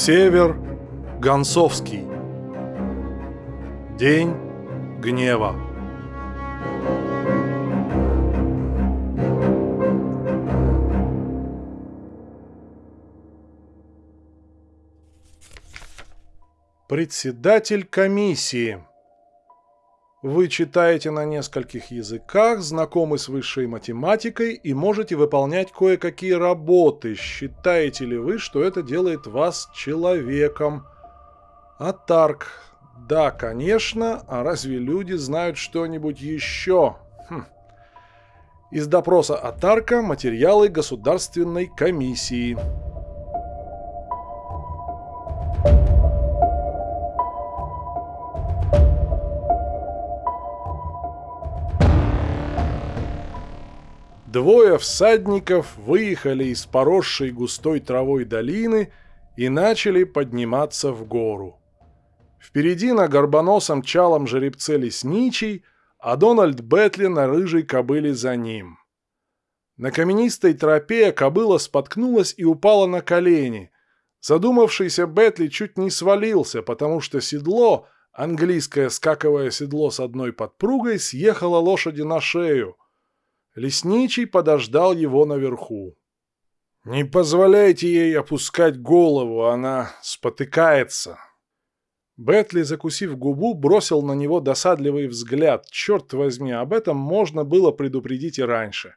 Север Гонцовский. День гнева. Председатель комиссии. Вы читаете на нескольких языках, знакомы с высшей математикой и можете выполнять кое-какие работы. Считаете ли вы, что это делает вас человеком? Атарк. Да, конечно. А разве люди знают что-нибудь еще? Хм. Из допроса Атарка материалы Государственной комиссии. Двое всадников выехали из поросшей густой травой долины и начали подниматься в гору. Впереди на горбоносом чалом жеребце лесничий, а Дональд Бетли на рыжей кобыле за ним. На каменистой тропе кобыла споткнулась и упала на колени. Задумавшийся Бетли чуть не свалился, потому что седло, английское скаковое седло с одной подпругой, съехало лошади на шею – Лесничий подождал его наверху. «Не позволяйте ей опускать голову, она спотыкается». Бетли, закусив губу, бросил на него досадливый взгляд. Черт возьми, об этом можно было предупредить и раньше.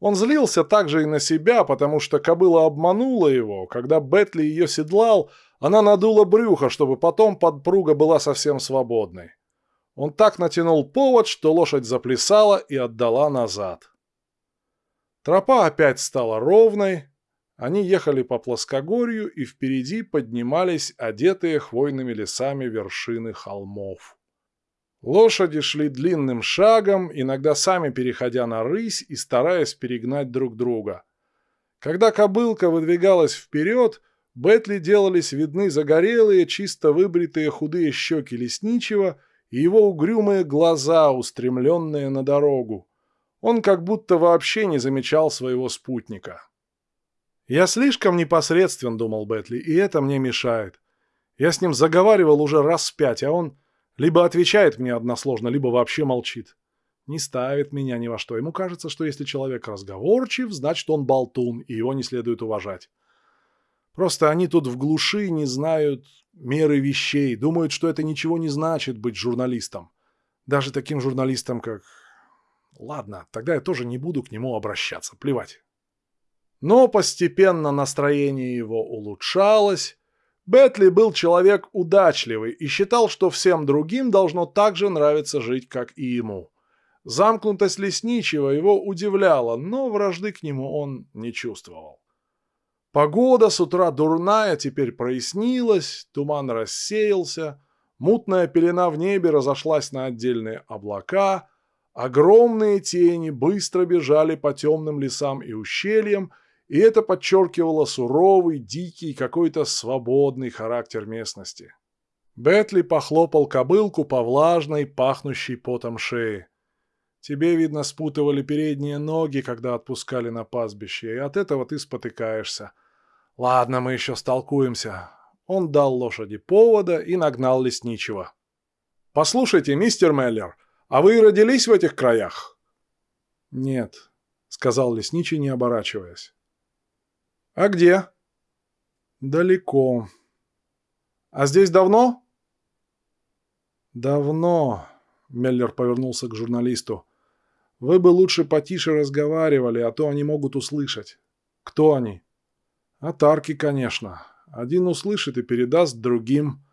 Он злился также и на себя, потому что кобыла обманула его. Когда Бетли ее седлал, она надула брюхо, чтобы потом подпруга была совсем свободной. Он так натянул повод, что лошадь заплясала и отдала назад. Тропа опять стала ровной, они ехали по плоскогорью, и впереди поднимались одетые хвойными лесами вершины холмов. Лошади шли длинным шагом, иногда сами переходя на рысь и стараясь перегнать друг друга. Когда кобылка выдвигалась вперед, Бетли делались видны загорелые, чисто выбритые худые щеки лесничего и его угрюмые глаза, устремленные на дорогу. Он как будто вообще не замечал своего спутника. «Я слишком непосредствен», — думал Бетли, — «и это мне мешает. Я с ним заговаривал уже раз пять, а он либо отвечает мне односложно, либо вообще молчит. Не ставит меня ни во что. Ему кажется, что если человек разговорчив, значит он болтун, и его не следует уважать. Просто они тут в глуши не знают меры вещей, думают, что это ничего не значит быть журналистом. Даже таким журналистом, как... Ладно, тогда я тоже не буду к нему обращаться, плевать. Но постепенно настроение его улучшалось. Бетли был человек удачливый и считал, что всем другим должно так же нравиться жить, как и ему. Замкнутость лесничего его удивляла, но вражды к нему он не чувствовал. Погода с утра дурная, теперь прояснилась, туман рассеялся, мутная пелена в небе разошлась на отдельные облака, огромные тени быстро бежали по темным лесам и ущельям, и это подчеркивало суровый, дикий, какой-то свободный характер местности. Бетли похлопал кобылку по влажной, пахнущей потом шее. Тебе, видно, спутывали передние ноги, когда отпускали на пастбище, и от этого ты спотыкаешься. Ладно, мы еще столкуемся. Он дал лошади повода и нагнал лесничего. «Послушайте, мистер Меллер, а вы родились в этих краях?» «Нет», — сказал лесничий, не оборачиваясь. «А где?» «Далеко». «А здесь давно?» «Давно», — Меллер повернулся к журналисту. Вы бы лучше потише разговаривали, а то они могут услышать. Кто они? Атарки, конечно. Один услышит и передаст другим.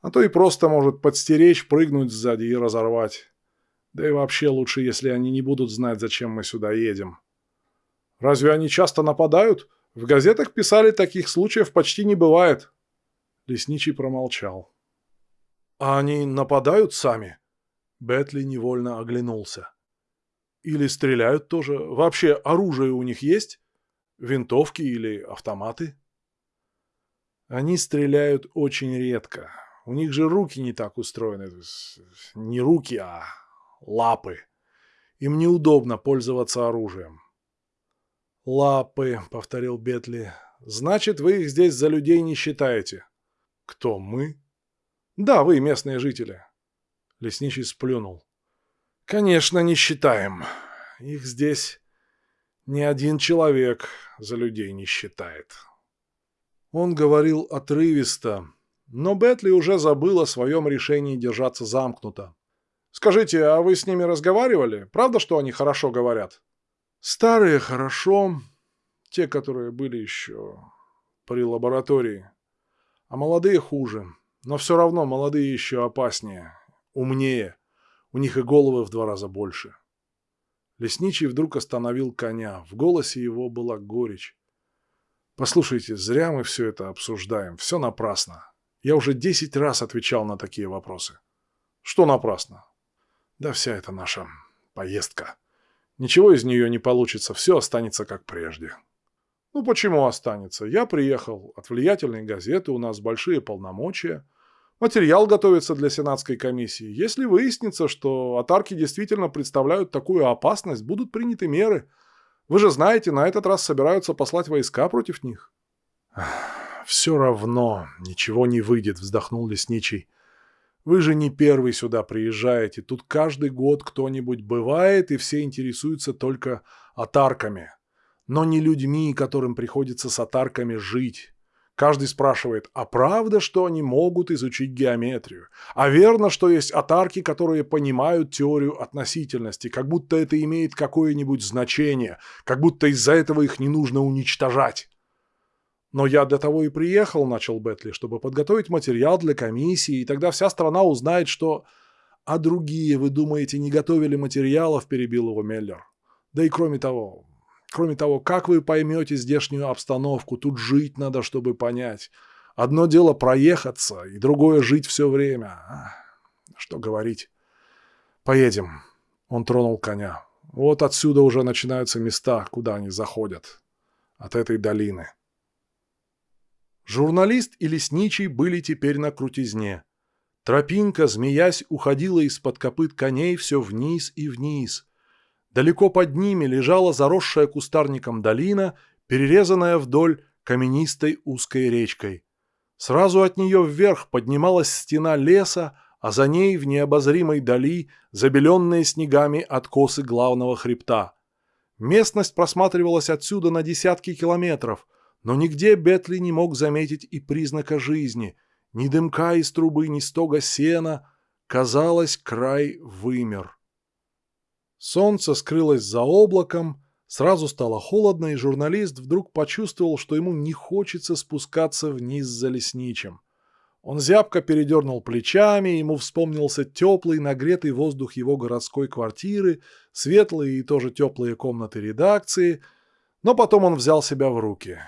А то и просто может подстеречь, прыгнуть сзади и разорвать. Да и вообще лучше, если они не будут знать, зачем мы сюда едем. Разве они часто нападают? В газетах писали, таких случаев почти не бывает. Лесничий промолчал. А они нападают сами? Бетли невольно оглянулся. Или стреляют тоже? Вообще оружие у них есть? Винтовки или автоматы? Они стреляют очень редко. У них же руки не так устроены. Не руки, а лапы. Им неудобно пользоваться оружием. «Лапы», — повторил Бетли. Значит, вы их здесь за людей не считаете. Кто, мы? Да, вы, местные жители. Лесничий сплюнул. Конечно, не считаем. Их здесь ни один человек за людей не считает. Он говорил отрывисто, но Бетли уже забыл о своем решении держаться замкнуто. «Скажите, а вы с ними разговаривали? Правда, что они хорошо говорят?» «Старые хорошо, те, которые были еще при лаборатории. А молодые хуже. Но все равно молодые еще опаснее, умнее. У них и головы в два раза больше». Лесничий вдруг остановил коня. В голосе его была горечь. «Послушайте, зря мы все это обсуждаем. Все напрасно. Я уже десять раз отвечал на такие вопросы». «Что напрасно?» «Да вся эта наша поездка. Ничего из нее не получится. Все останется как прежде». «Ну почему останется? Я приехал от влиятельной газеты, у нас большие полномочия». Материал готовится для Сенатской комиссии. Если выяснится, что атарки действительно представляют такую опасность, будут приняты меры. Вы же знаете, на этот раз собираются послать войска против них. «Все равно ничего не выйдет», — вздохнул лесничий. «Вы же не первый сюда приезжаете. Тут каждый год кто-нибудь бывает, и все интересуются только атарками. Но не людьми, которым приходится с атарками жить». Каждый спрашивает, а правда, что они могут изучить геометрию? А верно, что есть атарки, которые понимают теорию относительности, как будто это имеет какое-нибудь значение, как будто из-за этого их не нужно уничтожать? Но я для того и приехал, начал Бетли, чтобы подготовить материал для комиссии, и тогда вся страна узнает, что... А другие, вы думаете, не готовили материалов, перебил его Меллер. Да и кроме того, Кроме того, как вы поймете здешнюю обстановку? Тут жить надо, чтобы понять. Одно дело проехаться, и другое жить все время. Что говорить? Поедем. Он тронул коня. Вот отсюда уже начинаются места, куда они заходят. От этой долины. Журналист и лесничий были теперь на крутизне. Тропинка, змеясь, уходила из-под копыт коней все вниз и вниз. Далеко под ними лежала заросшая кустарником долина, перерезанная вдоль каменистой узкой речкой. Сразу от нее вверх поднималась стена леса, а за ней в необозримой дали забеленные снегами откосы главного хребта. Местность просматривалась отсюда на десятки километров, но нигде Бетли не мог заметить и признака жизни. Ни дымка из трубы, ни стога сена. Казалось, край вымер. Солнце скрылось за облаком, сразу стало холодно, и журналист вдруг почувствовал, что ему не хочется спускаться вниз за лесничим. Он зябко передернул плечами, ему вспомнился теплый, нагретый воздух его городской квартиры, светлые и тоже теплые комнаты редакции, но потом он взял себя в руки.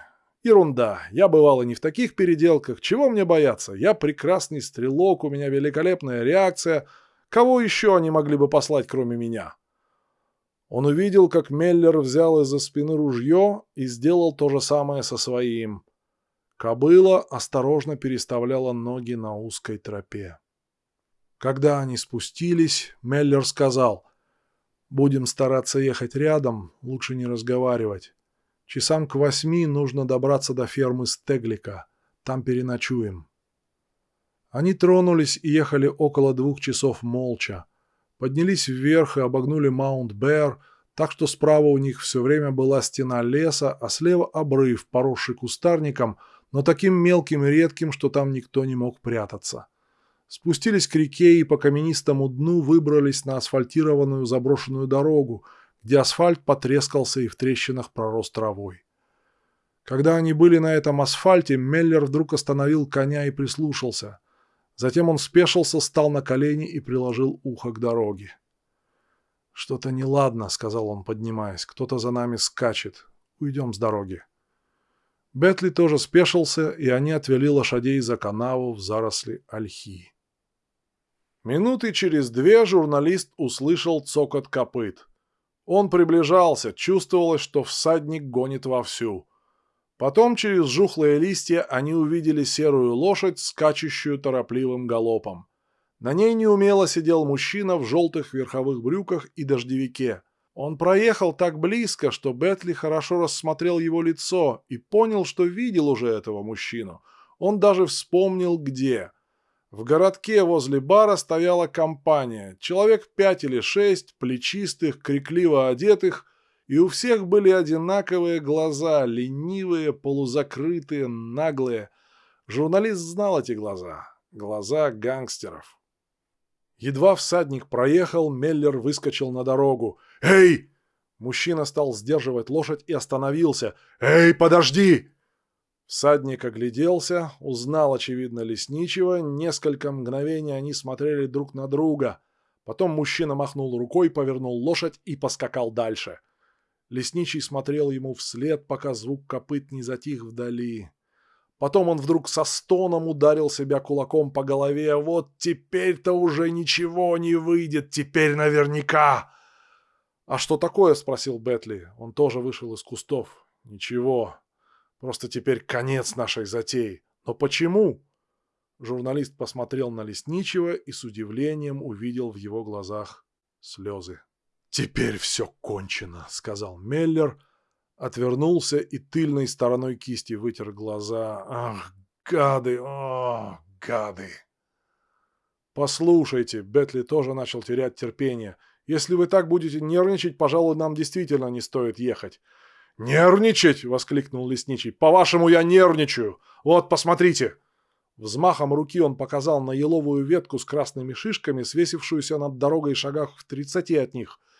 Ерунда, я бывал и не в таких переделках, чего мне бояться? Я прекрасный стрелок, у меня великолепная реакция. Кого еще они могли бы послать, кроме меня? Он увидел, как Меллер взял из-за спины ружье и сделал то же самое со своим. Кобыла осторожно переставляла ноги на узкой тропе. Когда они спустились, Меллер сказал, «Будем стараться ехать рядом, лучше не разговаривать. Часам к восьми нужно добраться до фермы Стеглика, там переночуем». Они тронулись и ехали около двух часов молча поднялись вверх и обогнули Маунт-Бэр, так что справа у них все время была стена леса, а слева обрыв, поросший кустарником, но таким мелким и редким, что там никто не мог прятаться. Спустились к реке и по каменистому дну выбрались на асфальтированную заброшенную дорогу, где асфальт потрескался и в трещинах пророс травой. Когда они были на этом асфальте, Меллер вдруг остановил коня и прислушался – Затем он спешился, стал на колени и приложил ухо к дороге. «Что-то неладно», — сказал он, поднимаясь. «Кто-то за нами скачет. Уйдем с дороги». Бетли тоже спешился, и они отвели лошадей за канаву в заросли ольхи. Минуты через две журналист услышал цокот копыт. Он приближался, чувствовалось, что всадник гонит вовсю. Потом через жухлые листья они увидели серую лошадь, скачущую торопливым галопом. На ней неумело сидел мужчина в желтых верховых брюках и дождевике. Он проехал так близко, что Бетли хорошо рассмотрел его лицо и понял, что видел уже этого мужчину. Он даже вспомнил, где. В городке возле бара стояла компания, человек пять или шесть, плечистых, крикливо одетых, и у всех были одинаковые глаза, ленивые, полузакрытые, наглые. Журналист знал эти глаза. Глаза гангстеров. Едва всадник проехал, Меллер выскочил на дорогу. «Эй!» Мужчина стал сдерживать лошадь и остановился. «Эй, подожди!» Всадник огляделся, узнал, очевидно, лесничего. Несколько мгновений они смотрели друг на друга. Потом мужчина махнул рукой, повернул лошадь и поскакал дальше. Лесничий смотрел ему вслед, пока звук копыт не затих вдали. Потом он вдруг со стоном ударил себя кулаком по голове. «Вот теперь-то уже ничего не выйдет, теперь наверняка!» «А что такое?» — спросил Бетли. Он тоже вышел из кустов. «Ничего. Просто теперь конец нашей затеи. Но почему?» Журналист посмотрел на Лесничего и с удивлением увидел в его глазах слезы. «Теперь все кончено», — сказал Меллер, — отвернулся и тыльной стороной кисти вытер глаза. «Ах, гады! О, гады!» «Послушайте», — Бетли тоже начал терять терпение. «Если вы так будете нервничать, пожалуй, нам действительно не стоит ехать». «Нервничать!» — воскликнул лесничий. «По-вашему, я нервничаю! Вот, посмотрите!» Взмахом руки он показал на еловую ветку с красными шишками, свесившуюся над дорогой шагах в тридцати от них —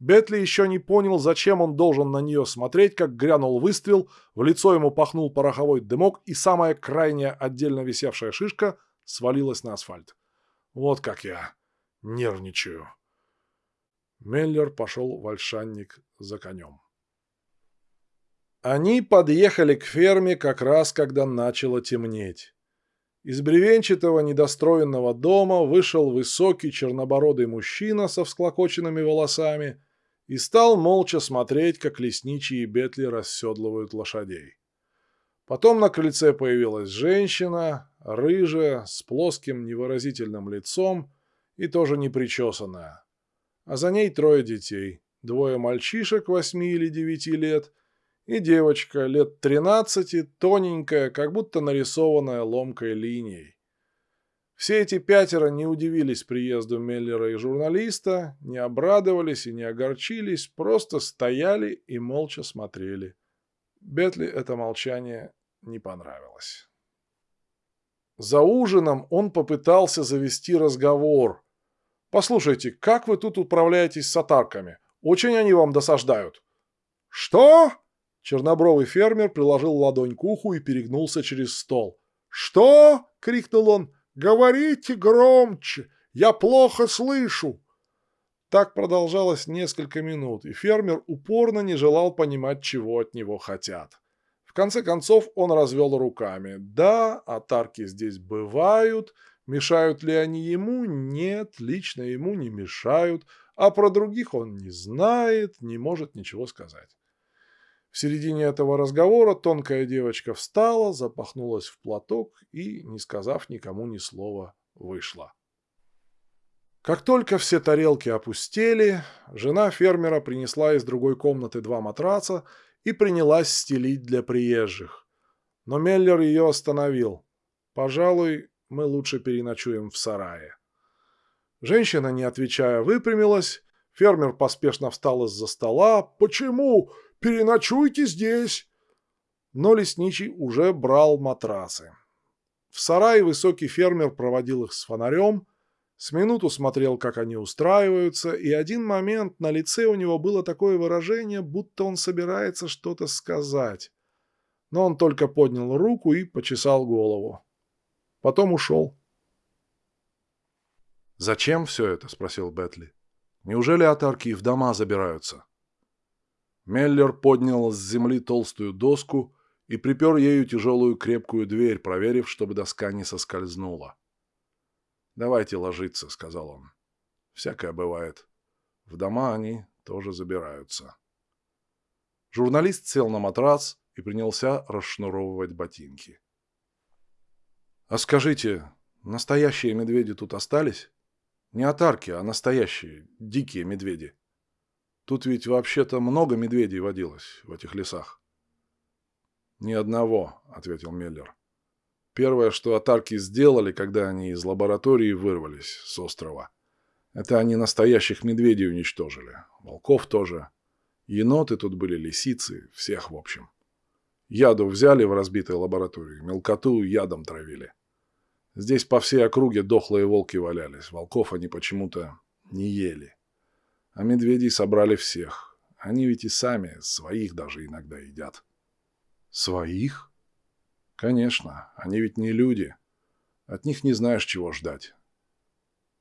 Бетли еще не понял, зачем он должен на нее смотреть, как грянул выстрел, в лицо ему пахнул пороховой дымок, и самая крайняя отдельно висевшая шишка свалилась на асфальт. Вот как я нервничаю. Меллер пошел в ольшанник за конем. Они подъехали к ферме как раз, когда начало темнеть. Из бревенчатого недостроенного дома вышел высокий чернобородый мужчина со всклокоченными волосами и стал молча смотреть, как лесничие бетли расседлывают лошадей. Потом на крыльце появилась женщина, рыжая, с плоским невыразительным лицом и тоже непричесанная. А за ней трое детей, двое мальчишек восьми или девяти лет и девочка лет тринадцати, тоненькая, как будто нарисованная ломкой линией. Все эти пятеро не удивились приезду Меллера и журналиста, не обрадовались и не огорчились, просто стояли и молча смотрели. Бетли это молчание не понравилось. За ужином он попытался завести разговор. «Послушайте, как вы тут управляетесь с атарками? Очень они вам досаждают». «Что?» Чернобровый фермер приложил ладонь к уху и перегнулся через стол. «Что?» — крикнул он. «Говорите громче! Я плохо слышу!» Так продолжалось несколько минут, и фермер упорно не желал понимать, чего от него хотят. В конце концов он развел руками. Да, атарки здесь бывают. Мешают ли они ему? Нет, лично ему не мешают. А про других он не знает, не может ничего сказать. В середине этого разговора тонкая девочка встала, запахнулась в платок и, не сказав никому ни слова, вышла. Как только все тарелки опустели, жена фермера принесла из другой комнаты два матраца и принялась стелить для приезжих. Но Меллер ее остановил. «Пожалуй, мы лучше переночуем в сарае». Женщина, не отвечая, выпрямилась. Фермер поспешно встал из-за стола. «Почему? Переночуйте здесь!» Но лесничий уже брал матрасы. В сарае высокий фермер проводил их с фонарем, с минуту смотрел, как они устраиваются, и один момент на лице у него было такое выражение, будто он собирается что-то сказать. Но он только поднял руку и почесал голову. Потом ушел. «Зачем все это?» — спросил Бетли. «Неужели атарки в дома забираются?» Меллер поднял с земли толстую доску и припер ею тяжелую крепкую дверь, проверив, чтобы доска не соскользнула. «Давайте ложиться», — сказал он. «Всякое бывает. В дома они тоже забираются». Журналист сел на матрас и принялся расшнуровывать ботинки. «А скажите, настоящие медведи тут остались? Не отарки, а настоящие, дикие медведи?» Тут ведь вообще-то много медведей водилось в этих лесах. «Ни одного», — ответил Меллер. «Первое, что атарки сделали, когда они из лаборатории вырвались с острова, это они настоящих медведей уничтожили. Волков тоже. Еноты тут были, лисицы, всех в общем. Яду взяли в разбитой лаборатории, мелкоту ядом травили. Здесь по всей округе дохлые волки валялись, волков они почему-то не ели. А медведей собрали всех. Они ведь и сами своих даже иногда едят. Своих? Конечно, они ведь не люди. От них не знаешь, чего ждать.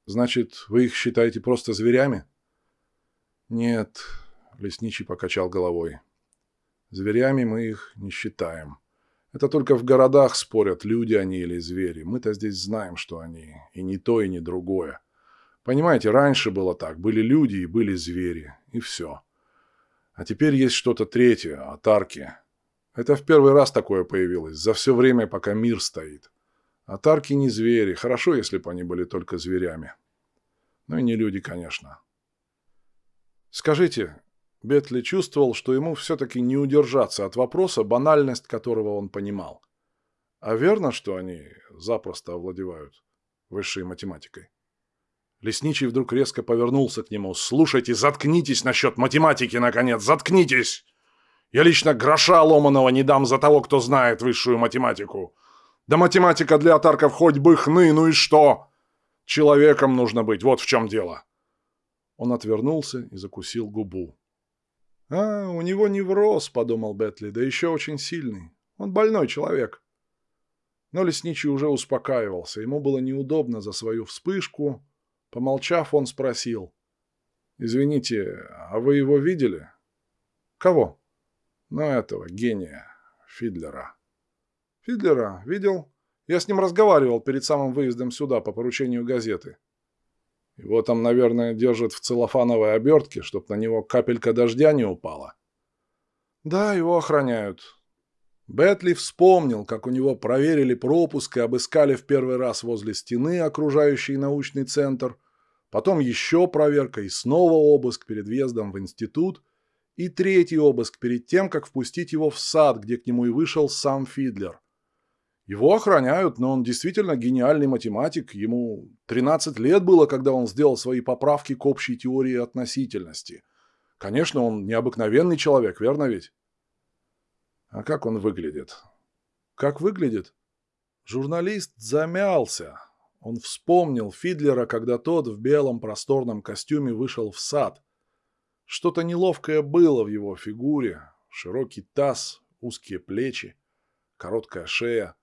Значит, вы их считаете просто зверями? Нет, лесничий покачал головой. Зверями мы их не считаем. Это только в городах спорят, люди они или звери. Мы-то здесь знаем, что они. И не то, и не другое. Понимаете, раньше было так. Были люди и были звери. И все. А теперь есть что-то третье, атарки. Это в первый раз такое появилось, за все время, пока мир стоит. Атарки не звери. Хорошо, если бы они были только зверями. Ну и не люди, конечно. Скажите, Бетли чувствовал, что ему все-таки не удержаться от вопроса, банальность которого он понимал. А верно, что они запросто овладевают высшей математикой? Лесничий вдруг резко повернулся к нему. «Слушайте, заткнитесь насчет математики, наконец, заткнитесь! Я лично гроша ломаного не дам за того, кто знает высшую математику. Да математика для атарков хоть бы хны, ну и что? Человеком нужно быть, вот в чем дело!» Он отвернулся и закусил губу. «А, у него невроз», — подумал Бетли, — «да еще очень сильный. Он больной человек». Но лесничий уже успокаивался. Ему было неудобно за свою вспышку. Помолчав, он спросил. «Извините, а вы его видели?» «Кого?» «Ну, этого, гения, Фидлера». «Фидлера? Видел? Я с ним разговаривал перед самым выездом сюда по поручению газеты. Его там, наверное, держат в целлофановой обертке, чтоб на него капелька дождя не упала. Да, его охраняют. Бетли вспомнил, как у него проверили пропуск и обыскали в первый раз возле стены, окружающей научный центр, потом еще проверка и снова обыск перед въездом в институт, и третий обыск перед тем, как впустить его в сад, где к нему и вышел сам Фидлер. Его охраняют, но он действительно гениальный математик. Ему 13 лет было, когда он сделал свои поправки к общей теории относительности. Конечно, он необыкновенный человек, верно ведь? А как он выглядит? Как выглядит? Журналист замялся. Он вспомнил Фидлера, когда тот в белом просторном костюме вышел в сад. Что-то неловкое было в его фигуре. Широкий таз, узкие плечи, короткая шея.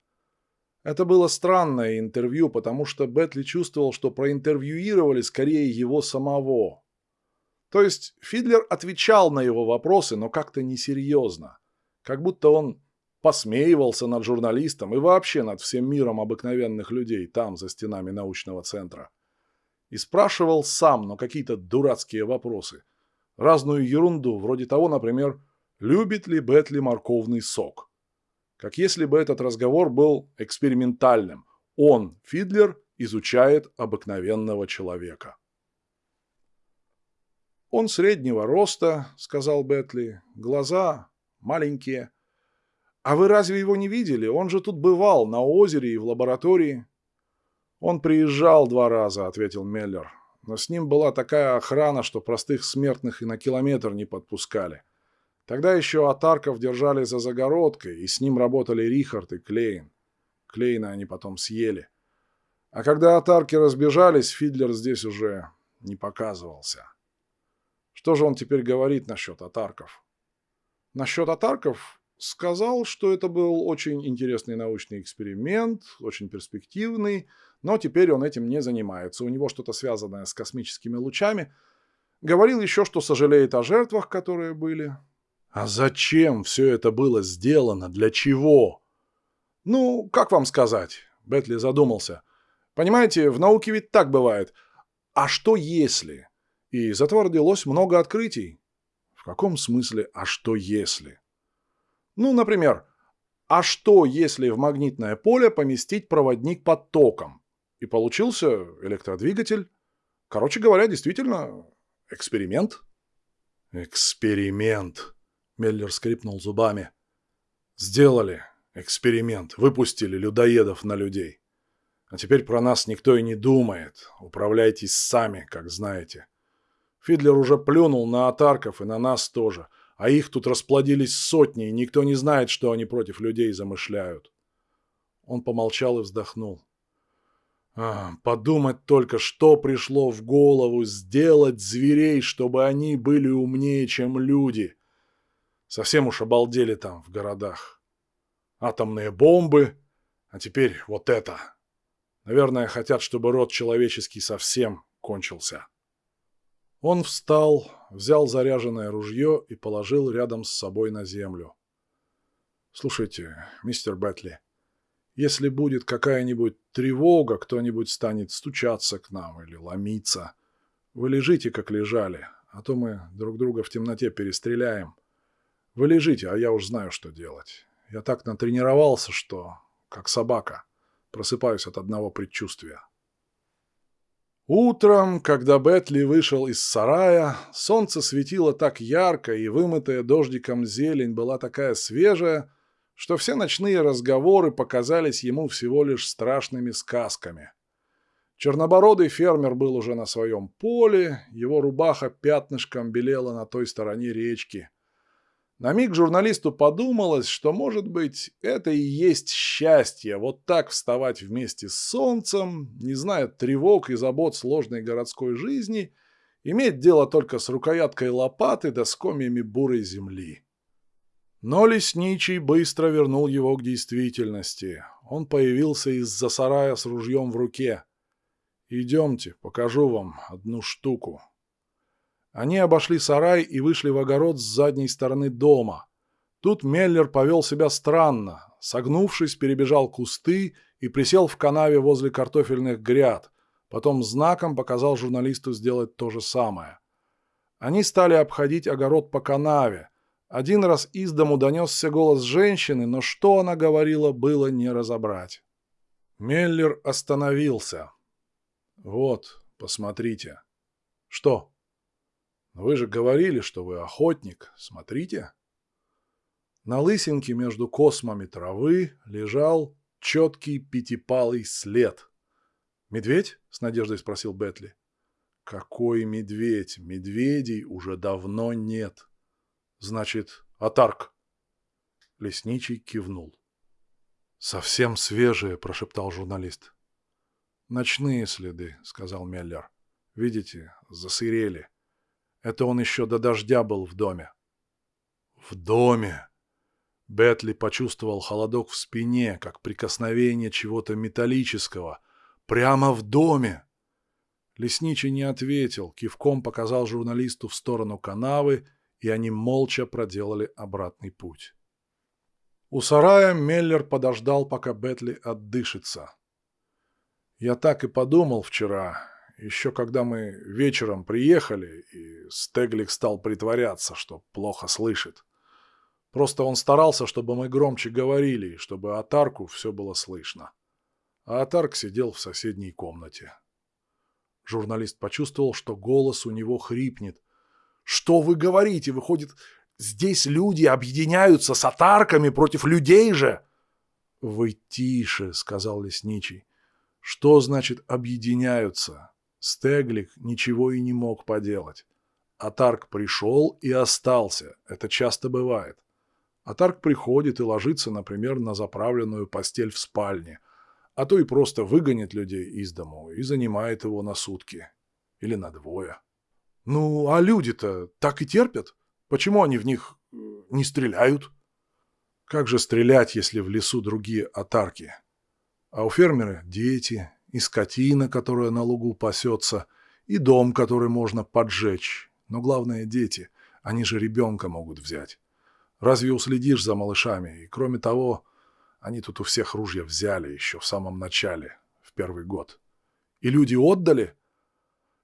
Это было странное интервью, потому что Бетли чувствовал, что проинтервьюировали скорее его самого. То есть Фидлер отвечал на его вопросы, но как-то несерьезно. Как будто он посмеивался над журналистом и вообще над всем миром обыкновенных людей там, за стенами научного центра. И спрашивал сам, но какие-то дурацкие вопросы. Разную ерунду, вроде того, например, любит ли Бетли морковный сок как если бы этот разговор был экспериментальным. Он, Фидлер, изучает обыкновенного человека. «Он среднего роста», — сказал Бетли, — «глаза маленькие». «А вы разве его не видели? Он же тут бывал, на озере и в лаборатории». «Он приезжал два раза», — ответил Меллер. «Но с ним была такая охрана, что простых смертных и на километр не подпускали. Тогда еще Атарков держали за загородкой, и с ним работали Рихард и Клейн. Клейна они потом съели. А когда Атарки разбежались, Фидлер здесь уже не показывался. Что же он теперь говорит насчет Атарков? Насчет Атарков сказал, что это был очень интересный научный эксперимент, очень перспективный, но теперь он этим не занимается. У него что-то связанное с космическими лучами. Говорил еще, что сожалеет о жертвах, которые были. А зачем все это было сделано? Для чего? Ну, как вам сказать? Бетли задумался. Понимаете, в науке ведь так бывает. А что если? И из этого родилось много открытий. В каком смысле «а что если»? Ну, например, а что если в магнитное поле поместить проводник под током? И получился электродвигатель. Короче говоря, действительно, эксперимент. «Эксперимент!» — Меллер скрипнул зубами. «Сделали эксперимент, выпустили людоедов на людей. А теперь про нас никто и не думает. Управляйтесь сами, как знаете. Фидлер уже плюнул на атарков и на нас тоже, а их тут расплодились сотни, и никто не знает, что они против людей замышляют». Он помолчал и вздохнул. А, подумать только, что пришло в голову сделать зверей, чтобы они были умнее, чем люди. Совсем уж обалдели там, в городах. Атомные бомбы, а теперь вот это. Наверное, хотят, чтобы род человеческий совсем кончился. Он встал, взял заряженное ружье и положил рядом с собой на землю. «Слушайте, мистер Бэтли, если будет какая-нибудь тревога, кто-нибудь станет стучаться к нам или ломиться. Вы лежите, как лежали, а то мы друг друга в темноте перестреляем. Вы лежите, а я уж знаю, что делать. Я так натренировался, что, как собака, просыпаюсь от одного предчувствия. Утром, когда Бетли вышел из сарая, солнце светило так ярко, и вымытая дождиком зелень была такая свежая, что все ночные разговоры показались ему всего лишь страшными сказками. Чернобородый фермер был уже на своем поле, его рубаха пятнышком белела на той стороне речки. На миг журналисту подумалось, что, может быть, это и есть счастье, вот так вставать вместе с солнцем, не зная тревог и забот сложной городской жизни, иметь дело только с рукояткой лопаты да с комьями бурой земли. Но лесничий быстро вернул его к действительности. Он появился из-за сарая с ружьем в руке. «Идемте, покажу вам одну штуку». Они обошли сарай и вышли в огород с задней стороны дома. Тут Меллер повел себя странно. Согнувшись, перебежал кусты и присел в канаве возле картофельных гряд. Потом знаком показал журналисту сделать то же самое. Они стали обходить огород по канаве. Один раз из дому донесся голос женщины, но что она говорила, было не разобрать. Меллер остановился. «Вот, посмотрите». «Что?» «Вы же говорили, что вы охотник. Смотрите». На лысинке между космами травы лежал четкий пятипалый след. «Медведь?» — с надеждой спросил Бетли. «Какой медведь? Медведей уже давно нет». Значит, Атарк. Лесничий кивнул. «Совсем свежие», — прошептал журналист. «Ночные следы», — сказал Меллер. «Видите, засырели. Это он еще до дождя был в доме». «В доме!» Бетли почувствовал холодок в спине, как прикосновение чего-то металлического. «Прямо в доме!» Лесничий не ответил, кивком показал журналисту в сторону канавы и они молча проделали обратный путь. У сарая Меллер подождал, пока Бетли отдышится. «Я так и подумал вчера, еще когда мы вечером приехали, и Стеглик стал притворяться, что плохо слышит. Просто он старался, чтобы мы громче говорили, чтобы Атарку все было слышно. А Атарк сидел в соседней комнате. Журналист почувствовал, что голос у него хрипнет, что вы говорите? Выходит, здесь люди объединяются с атарками против людей же? Вы тише, сказал лесничий. Что значит объединяются? Стеглик ничего и не мог поделать. Атарк пришел и остался. Это часто бывает. Атарк приходит и ложится, например, на заправленную постель в спальне, а то и просто выгонит людей из дому и занимает его на сутки. Или на двое. Ну, а люди-то так и терпят. Почему они в них э, не стреляют? Как же стрелять, если в лесу другие отарки? А у фермера дети, и скотина, которая на лугу пасется, и дом, который можно поджечь. Но главное – дети. Они же ребенка могут взять. Разве уследишь за малышами? И кроме того, они тут у всех ружья взяли еще в самом начале, в первый год. И люди отдали?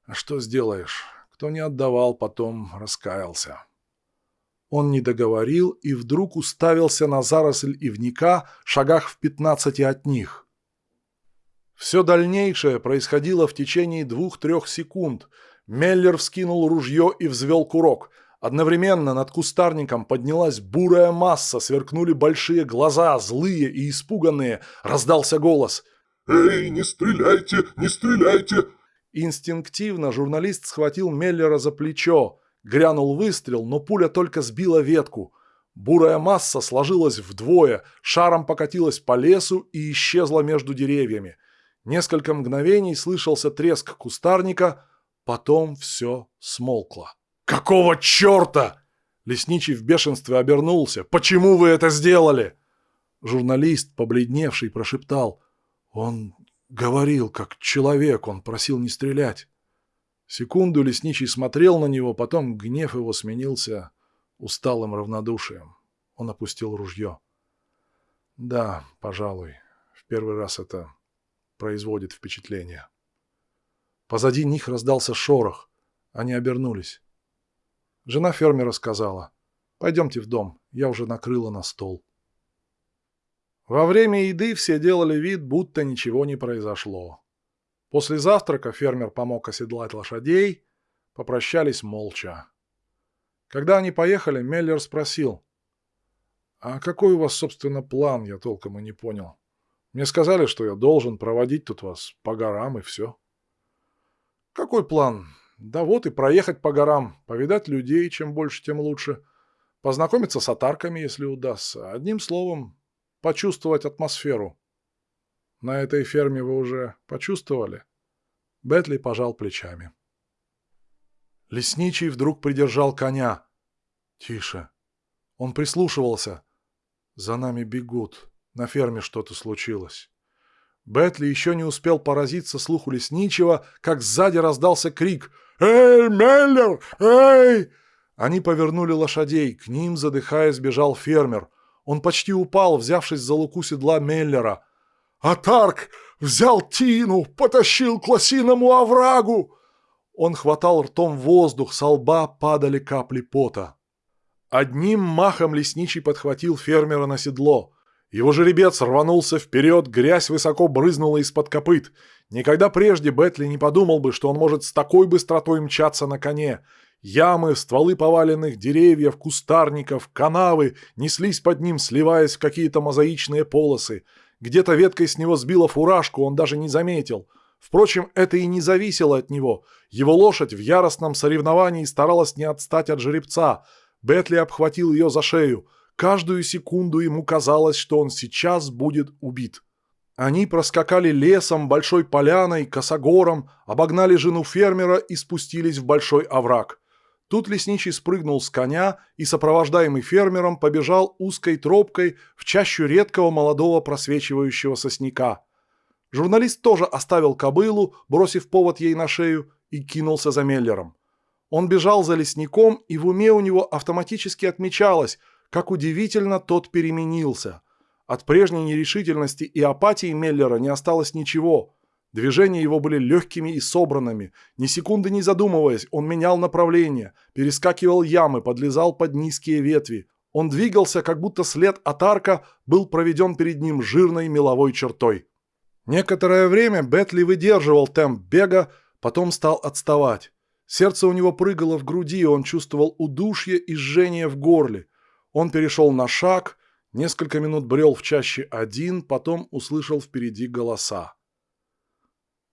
А что сделаешь? Кто не отдавал, потом раскаялся. Он не договорил и вдруг уставился на заросль ивника шагах в пятнадцати от них. Все дальнейшее происходило в течение двух-трех секунд. Меллер вскинул ружье и взвел курок. Одновременно над кустарником поднялась бурая масса, сверкнули большие глаза, злые и испуганные. Раздался голос. «Эй, не стреляйте, не стреляйте!» Инстинктивно журналист схватил Меллера за плечо. Грянул выстрел, но пуля только сбила ветку. Бурая масса сложилась вдвое, шаром покатилась по лесу и исчезла между деревьями. Несколько мгновений слышался треск кустарника, потом все смолкло. «Какого черта?» Лесничий в бешенстве обернулся. «Почему вы это сделали?» Журналист, побледневший, прошептал. «Он говорил, как человек, он просил не стрелять». Секунду лесничий смотрел на него, потом гнев его сменился усталым равнодушием. Он опустил ружье. «Да, пожалуй, в первый раз это производит впечатление». Позади них раздался шорох. Они обернулись. Жена фермера сказала, «Пойдемте в дом, я уже накрыла на стол». Во время еды все делали вид, будто ничего не произошло. После завтрака фермер помог оседлать лошадей, попрощались молча. Когда они поехали, Меллер спросил, «А какой у вас, собственно, план, я толком и не понял. Мне сказали, что я должен проводить тут вас по горам и все». «Какой план? Да вот и проехать по горам, повидать людей, чем больше, тем лучше. Познакомиться с атарками, если удастся. Одним словом, почувствовать атмосферу. На этой ферме вы уже почувствовали? Бетли пожал плечами. Лесничий вдруг придержал коня. Тише. Он прислушивался. За нами бегут. На ферме что-то случилось. Бетли еще не успел поразиться слуху лесничего, как сзади раздался крик «Эй, Меллер! Эй!» Они повернули лошадей, к ним, задыхаясь, бежал фермер. Он почти упал, взявшись за луку седла Меллера. «Атарк! Взял Тину! Потащил к лосиному оврагу!» Он хватал ртом воздух, со лба падали капли пота. Одним махом лесничий подхватил фермера на седло. Его жеребец рванулся вперед, грязь высоко брызнула из-под копыт. Никогда прежде Бетли не подумал бы, что он может с такой быстротой мчаться на коне. Ямы, стволы поваленных деревьев, кустарников, канавы неслись под ним, сливаясь в какие-то мозаичные полосы. Где-то веткой с него сбила фуражку, он даже не заметил. Впрочем, это и не зависело от него. Его лошадь в яростном соревновании старалась не отстать от жеребца. Бетли обхватил ее за шею – Каждую секунду ему казалось, что он сейчас будет убит. Они проскакали лесом, большой поляной, косогором, обогнали жену фермера и спустились в большой овраг. Тут лесничий спрыгнул с коня и, сопровождаемый фермером, побежал узкой тропкой в чащу редкого молодого просвечивающего сосняка. Журналист тоже оставил кобылу, бросив повод ей на шею, и кинулся за Меллером. Он бежал за лесником, и в уме у него автоматически отмечалось – как удивительно тот переменился. От прежней нерешительности и апатии Меллера не осталось ничего. Движения его были легкими и собранными. Ни секунды не задумываясь, он менял направление, перескакивал ямы, подлезал под низкие ветви. Он двигался, как будто след от арка был проведен перед ним жирной меловой чертой. Некоторое время Бетли выдерживал темп бега, потом стал отставать. Сердце у него прыгало в груди, он чувствовал удушье и жжение в горле. Он перешел на шаг, несколько минут брел в чаще один, потом услышал впереди голоса.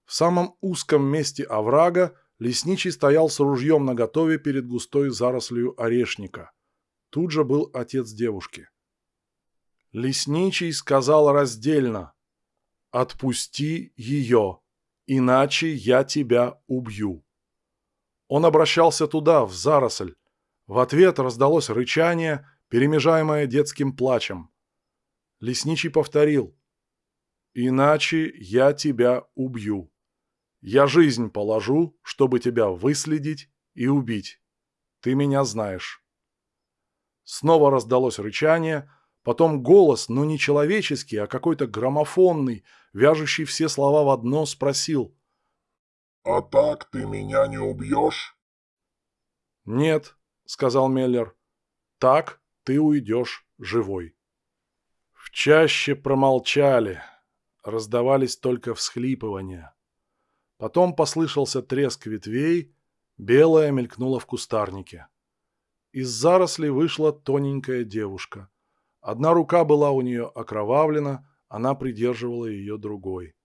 В самом узком месте оврага лесничий стоял с ружьем наготове перед густой зарослью орешника. Тут же был отец девушки. Лесничий сказал раздельно «Отпусти ее, иначе я тебя убью». Он обращался туда, в заросль. В ответ раздалось рычание – перемежаемое детским плачем. Лесничий повторил. «Иначе я тебя убью. Я жизнь положу, чтобы тебя выследить и убить. Ты меня знаешь». Снова раздалось рычание, потом голос, но не человеческий, а какой-то граммофонный, вяжущий все слова в одно, спросил. «А так ты меня не убьешь?» «Нет», — сказал Меллер. «Так ты уйдешь живой. В чаще промолчали, раздавались только всхлипывания. Потом послышался треск ветвей, белая мелькнула в кустарнике. из зарослей вышла тоненькая девушка. Одна рука была у нее окровавлена, она придерживала ее другой.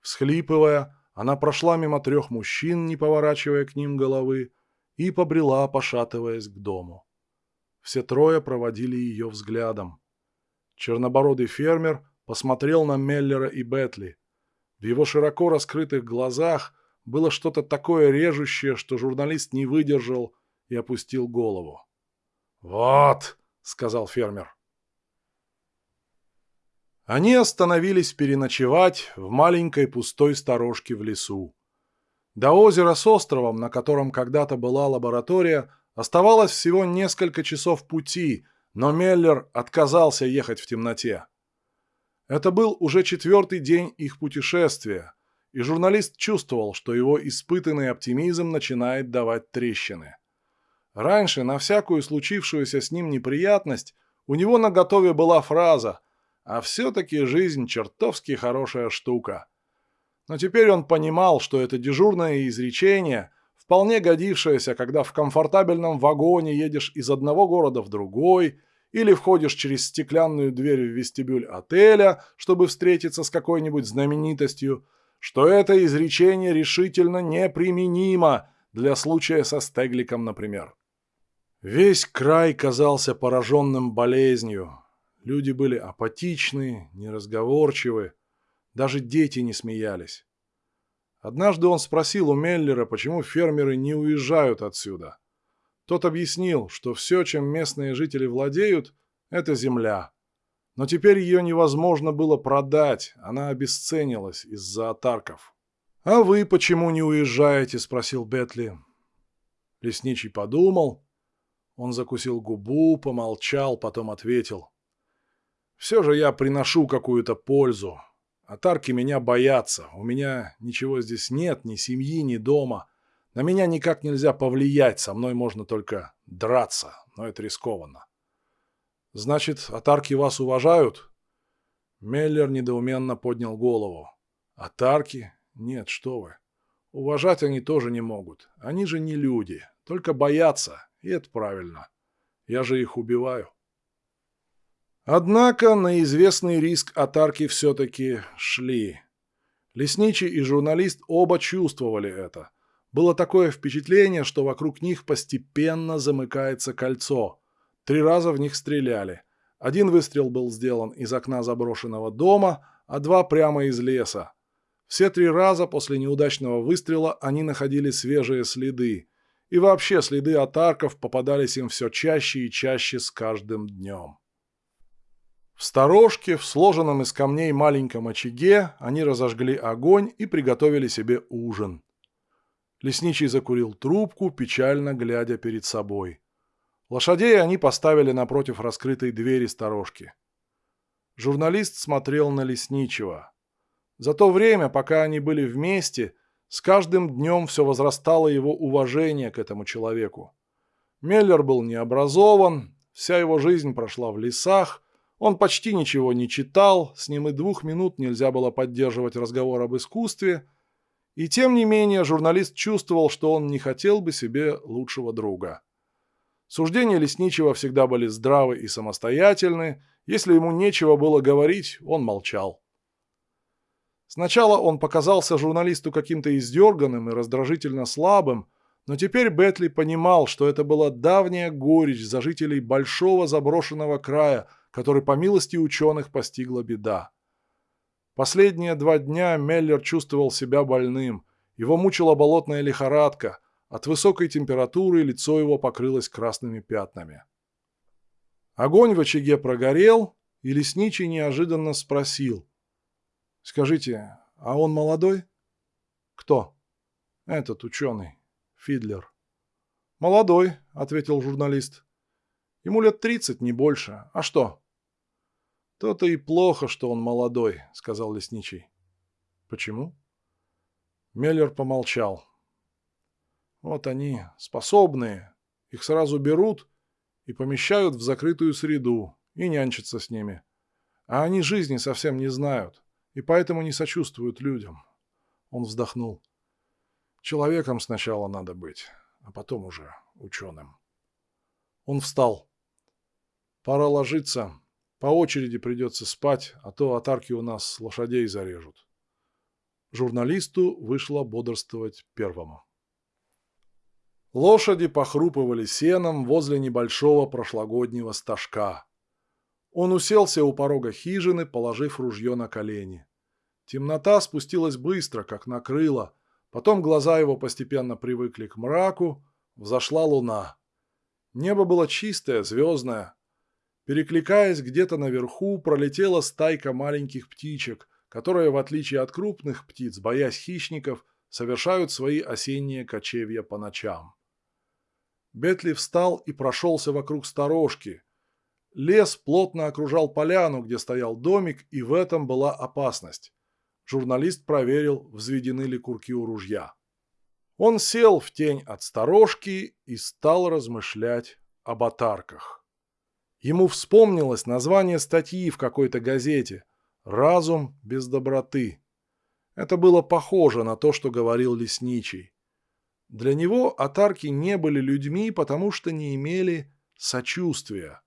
Всхлипывая, она прошла мимо трех мужчин, не поворачивая к ним головы, и побрела, пошатываясь к дому. Все трое проводили ее взглядом. Чернобородый фермер посмотрел на Меллера и Бетли. В его широко раскрытых глазах было что-то такое режущее, что журналист не выдержал и опустил голову. «Вот», — сказал фермер. Они остановились переночевать в маленькой пустой сторожке в лесу. До озера с островом, на котором когда-то была лаборатория, оставалось всего несколько часов пути, но Меллер отказался ехать в темноте. Это был уже четвертый день их путешествия, и журналист чувствовал, что его испытанный оптимизм начинает давать трещины. Раньше на всякую случившуюся с ним неприятность у него на готове была фраза «А все-таки жизнь чертовски хорошая штука». Но теперь он понимал, что это дежурное изречение, вполне годившееся, когда в комфортабельном вагоне едешь из одного города в другой – или входишь через стеклянную дверь в вестибюль отеля, чтобы встретиться с какой-нибудь знаменитостью, что это изречение решительно неприменимо для случая со Стегликом, например. Весь край казался пораженным болезнью. Люди были апатичны, неразговорчивы, даже дети не смеялись. Однажды он спросил у Меллера, почему фермеры не уезжают отсюда. Тот объяснил, что все, чем местные жители владеют, это земля. Но теперь ее невозможно было продать, она обесценилась из-за атарков. «А вы почему не уезжаете?» – спросил Бетли. Лесничий подумал. Он закусил губу, помолчал, потом ответил. «Все же я приношу какую-то пользу. Атарки меня боятся. У меня ничего здесь нет, ни семьи, ни дома. На меня никак нельзя повлиять, со мной можно только драться, но это рискованно. Значит, атарки вас уважают? Меллер недоуменно поднял голову. Атарки? Нет, что вы. Уважать они тоже не могут. Они же не люди, только боятся, и это правильно. Я же их убиваю. Однако на известный риск атарки все-таки шли. Лесничий и журналист оба чувствовали это – было такое впечатление, что вокруг них постепенно замыкается кольцо. Три раза в них стреляли. Один выстрел был сделан из окна заброшенного дома, а два прямо из леса. Все три раза после неудачного выстрела они находили свежие следы. И вообще следы от арков попадались им все чаще и чаще с каждым днем. В сторожке, в сложенном из камней маленьком очаге, они разожгли огонь и приготовили себе ужин. Лесничий закурил трубку, печально глядя перед собой. Лошадей они поставили напротив раскрытой двери сторожки. Журналист смотрел на Лесничего. За то время, пока они были вместе, с каждым днем все возрастало его уважение к этому человеку. Меллер был необразован, вся его жизнь прошла в лесах, он почти ничего не читал, с ним и двух минут нельзя было поддерживать разговор об искусстве – и тем не менее журналист чувствовал, что он не хотел бы себе лучшего друга. Суждения Лесничего всегда были здравы и самостоятельны. Если ему нечего было говорить, он молчал. Сначала он показался журналисту каким-то издерганным и раздражительно слабым, но теперь Бетли понимал, что это была давняя горечь за жителей большого заброшенного края, который по милости ученых постигла беда. Последние два дня Меллер чувствовал себя больным. Его мучила болотная лихорадка. От высокой температуры лицо его покрылось красными пятнами. Огонь в очаге прогорел, и лесничий неожиданно спросил. «Скажите, а он молодой?» «Кто?» «Этот ученый, Фидлер». «Молодой», — ответил журналист. «Ему лет тридцать, не больше. А что?» «То-то и плохо, что он молодой», — сказал лесничий. «Почему?» Меллер помолчал. «Вот они, способные. Их сразу берут и помещают в закрытую среду и нянчатся с ними. А они жизни совсем не знают и поэтому не сочувствуют людям». Он вздохнул. «Человеком сначала надо быть, а потом уже ученым». Он встал. Пора ложиться. По очереди придется спать, а то атарки у нас лошадей зарежут. Журналисту вышло бодрствовать первому. Лошади похрупывали сеном возле небольшого прошлогоднего стажка. Он уселся у порога хижины, положив ружье на колени. Темнота спустилась быстро, как накрыла. Потом глаза его постепенно привыкли к мраку. Взошла луна. Небо было чистое, звездное. Перекликаясь где-то наверху, пролетела стайка маленьких птичек, которые, в отличие от крупных птиц, боясь хищников, совершают свои осенние кочевья по ночам. Бетли встал и прошелся вокруг сторожки. Лес плотно окружал поляну, где стоял домик, и в этом была опасность. Журналист проверил, взведены ли курки у ружья. Он сел в тень от сторожки и стал размышлять об отарках. Ему вспомнилось название статьи в какой-то газете «Разум без доброты». Это было похоже на то, что говорил Лесничий. Для него атарки не были людьми, потому что не имели сочувствия.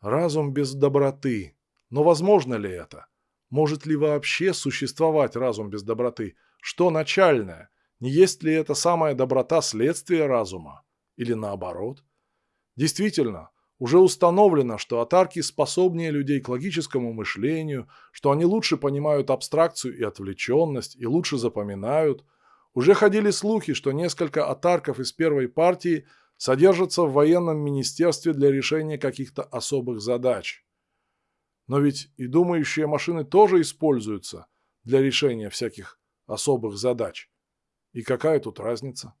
Разум без доброты. Но возможно ли это? Может ли вообще существовать разум без доброты? Что начальное? Не есть ли это самая доброта следствие разума? Или наоборот? Действительно, уже установлено, что атарки способнее людей к логическому мышлению, что они лучше понимают абстракцию и отвлеченность, и лучше запоминают – уже ходили слухи, что несколько атарков из первой партии содержатся в военном министерстве для решения каких-то особых задач. Но ведь и думающие машины тоже используются для решения всяких особых задач. И какая тут разница?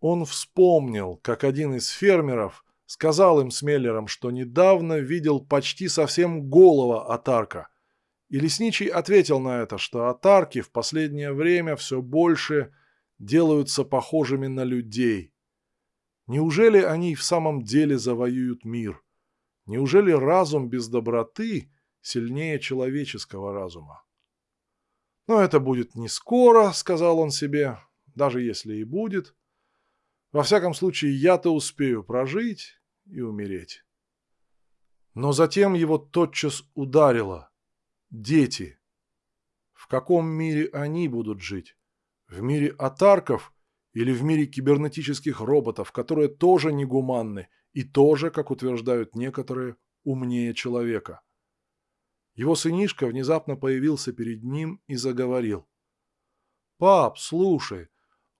Он вспомнил, как один из фермеров сказал им с Меллером, что недавно видел почти совсем голого атарка – и Лесничий ответил на это, что атарки в последнее время все больше делаются похожими на людей. Неужели они в самом деле завоюют мир? Неужели разум без доброты сильнее человеческого разума? Но это будет не скоро, сказал он себе, даже если и будет. Во всяком случае, я-то успею прожить и умереть. Но затем его тотчас ударило – дети. В каком мире они будут жить? В мире атарков или в мире кибернетических роботов, которые тоже негуманны и тоже, как утверждают некоторые, умнее человека? Его сынишка внезапно появился перед ним и заговорил. «Пап, слушай,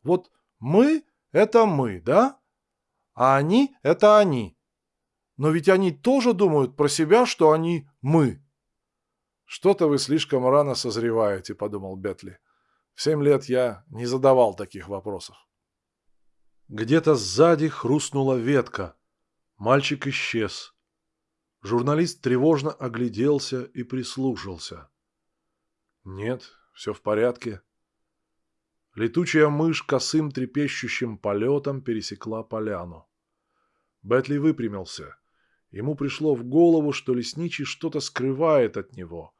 вот мы – это мы, да? А они – это они. Но ведь они тоже думают про себя, что они мы». «Что-то вы слишком рано созреваете», — подумал Бетли. «В семь лет я не задавал таких вопросов». Где-то сзади хрустнула ветка. Мальчик исчез. Журналист тревожно огляделся и прислушался. «Нет, все в порядке». Летучая мышь косым трепещущим полетом пересекла поляну. Бетли выпрямился. Ему пришло в голову, что лесничий что-то скрывает от него.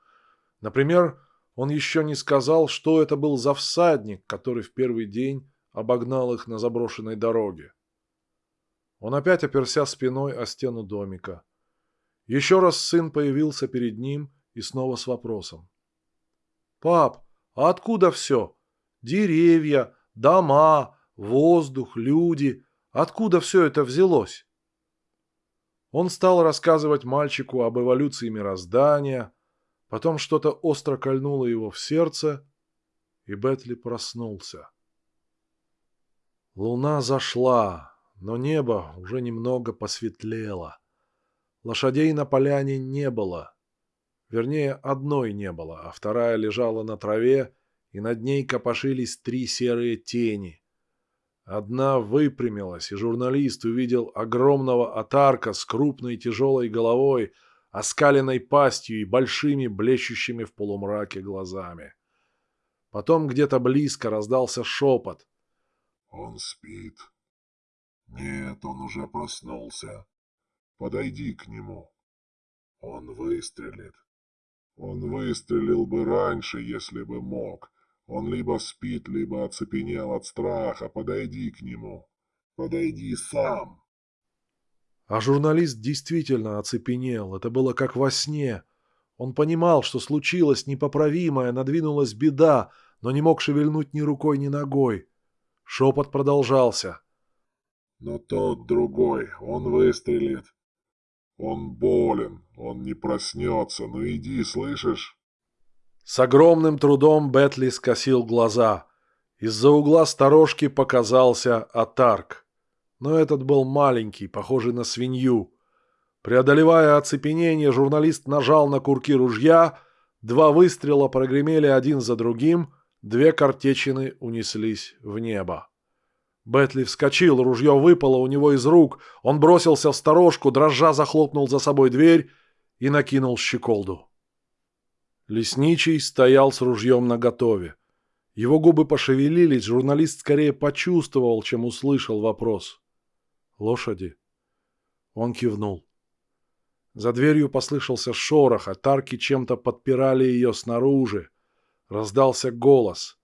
Например, он еще не сказал, что это был за всадник, который в первый день обогнал их на заброшенной дороге. Он опять оперся спиной о стену домика. Еще раз сын появился перед ним и снова с вопросом. «Пап, а откуда все? Деревья, дома, воздух, люди. Откуда все это взялось?» Он стал рассказывать мальчику об эволюции мироздания, потом что-то остро кольнуло его в сердце, и Бетли проснулся. Луна зашла, но небо уже немного посветлело. Лошадей на поляне не было. Вернее, одной не было, а вторая лежала на траве, и над ней копошились три серые тени. Одна выпрямилась, и журналист увидел огромного отарка с крупной тяжелой головой, оскаленной пастью и большими блещущими в полумраке глазами. Потом где-то близко раздался шепот. «Он спит. Нет, он уже проснулся. Подойди к нему. Он выстрелит. Он выстрелил бы раньше, если бы мог. Он либо спит, либо оцепенел от страха. Подойди к нему. Подойди сам. А журналист действительно оцепенел. Это было как во сне. Он понимал, что случилось непоправимое, надвинулась беда, но не мог шевельнуть ни рукой, ни ногой. Шепот продолжался. «Но тот другой, он выстрелит. Он болен, он не проснется. Ну иди, слышишь?» С огромным трудом Бетли скосил глаза. Из-за угла сторожки показался Атарк. Но этот был маленький, похожий на свинью. Преодолевая оцепенение, журналист нажал на курки ружья, два выстрела прогремели один за другим, две картечины унеслись в небо. Бетли вскочил, ружье выпало у него из рук, он бросился в сторожку, дрожа захлопнул за собой дверь и накинул щеколду. Лесничий стоял с ружьем наготове. Его губы пошевелились, журналист скорее почувствовал, чем услышал вопрос. «Лошади?» Он кивнул. За дверью послышался шорох, а тарки чем-то подпирали ее снаружи. Раздался голос.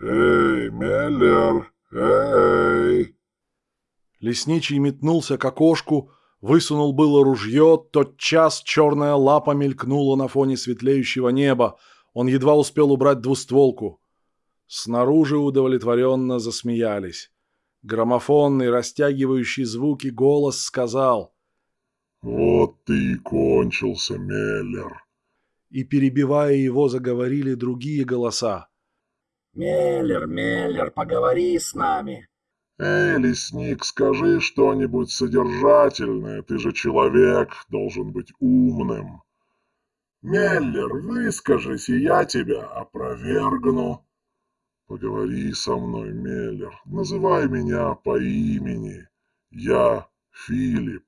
«Эй, Меллер! Эй!» Лесничий метнулся к окошку, высунул было ружье, тотчас черная лапа мелькнула на фоне светлеющего неба. Он едва успел убрать двустволку. Снаружи удовлетворенно засмеялись. Граммофонный, растягивающий звуки голос сказал «Вот ты и кончился, Меллер!» И, перебивая его, заговорили другие голоса. «Меллер, Меллер, поговори с нами!» «Эй, лесник, скажи что-нибудь содержательное, ты же человек, должен быть умным!» «Меллер, выскажись, и я тебя опровергну!» Поговори со мной, Меллер, называй меня по имени. Я Филипп.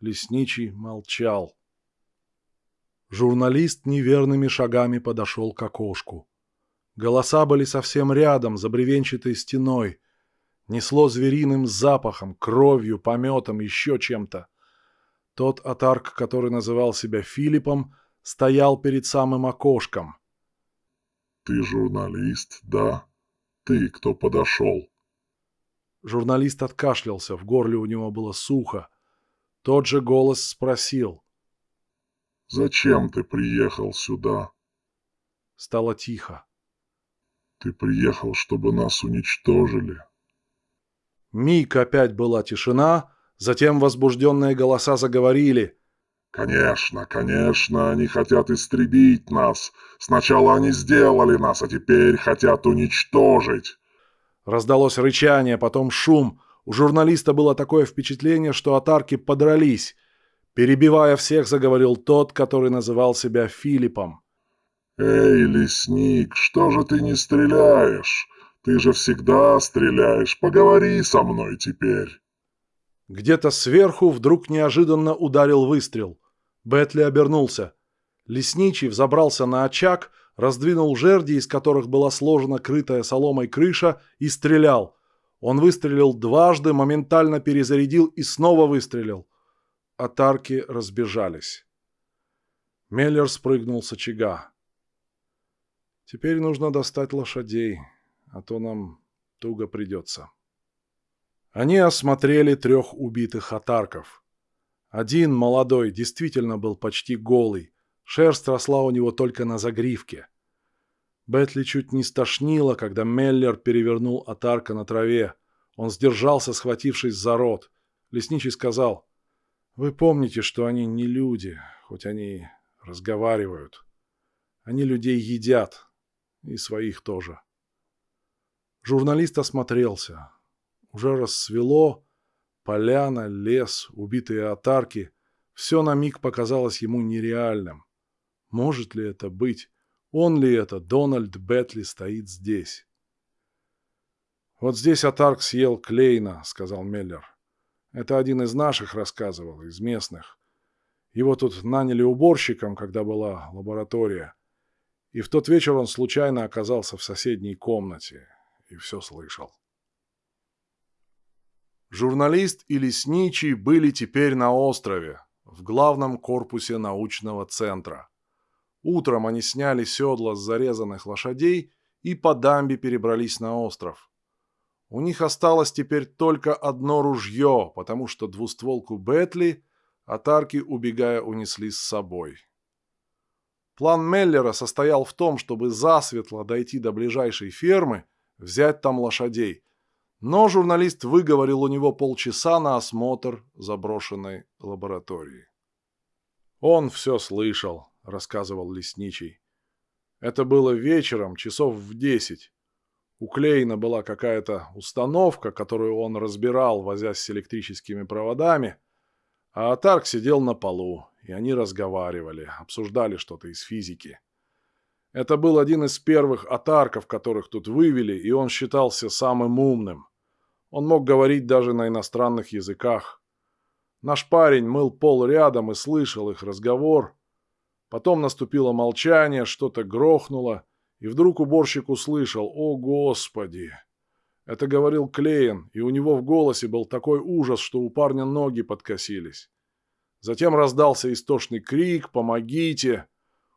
Лесничий молчал. Журналист неверными шагами подошел к окошку. Голоса были совсем рядом, за бревенчатой стеной. Несло звериным запахом, кровью, пометом, еще чем-то. Тот атарк, который называл себя Филиппом, стоял перед самым окошком — «Ты журналист, да? Ты, кто подошел?» Журналист откашлялся, в горле у него было сухо. Тот же голос спросил. «Зачем ты приехал сюда?» Стало тихо. «Ты приехал, чтобы нас уничтожили?» Миг опять была тишина, затем возбужденные голоса заговорили. «Конечно, конечно, они хотят истребить нас. Сначала они сделали нас, а теперь хотят уничтожить». Раздалось рычание, потом шум. У журналиста было такое впечатление, что атарки подрались. Перебивая всех, заговорил тот, который называл себя Филиппом. «Эй, лесник, что же ты не стреляешь? Ты же всегда стреляешь. Поговори со мной теперь». Где-то сверху вдруг неожиданно ударил выстрел. Бетли обернулся. Лесничий взобрался на очаг, раздвинул жерди, из которых была сложена крытая соломой крыша, и стрелял. Он выстрелил дважды, моментально перезарядил и снова выстрелил. Атарки разбежались. Меллер спрыгнул с очага. «Теперь нужно достать лошадей, а то нам туго придется». Они осмотрели трех убитых атарков. Один, молодой, действительно был почти голый. Шерсть росла у него только на загривке. Бетли чуть не стошнило, когда Меллер перевернул Атарка на траве. Он сдержался, схватившись за рот. Лесничий сказал, «Вы помните, что они не люди, хоть они разговаривают. Они людей едят, и своих тоже». Журналист осмотрелся. Уже рассвело, Поляна, лес, убитые отарки – все на миг показалось ему нереальным. Может ли это быть? Он ли это, Дональд Бетли, стоит здесь? «Вот здесь Атарк съел Клейна», — сказал Меллер. «Это один из наших рассказывал, из местных. Его тут наняли уборщиком, когда была лаборатория. И в тот вечер он случайно оказался в соседней комнате и все слышал». Журналист и лесничий были теперь на острове, в главном корпусе научного центра. Утром они сняли седла с зарезанных лошадей и по дамбе перебрались на остров. У них осталось теперь только одно ружье, потому что двустволку Бетли атарки, убегая, унесли с собой. План Меллера состоял в том, чтобы засветло дойти до ближайшей фермы, взять там лошадей. Но журналист выговорил у него полчаса на осмотр заброшенной лаборатории. «Он все слышал», — рассказывал лесничий. «Это было вечером, часов в десять. У Клейна была какая-то установка, которую он разбирал, возясь с электрическими проводами, а Атарк сидел на полу, и они разговаривали, обсуждали что-то из физики. Это был один из первых атарков, которых тут вывели, и он считался самым умным. Он мог говорить даже на иностранных языках. Наш парень мыл пол рядом и слышал их разговор. Потом наступило молчание, что-то грохнуло, и вдруг уборщик услышал «О, Господи!». Это говорил Клейн, и у него в голосе был такой ужас, что у парня ноги подкосились. Затем раздался истошный крик «Помогите!».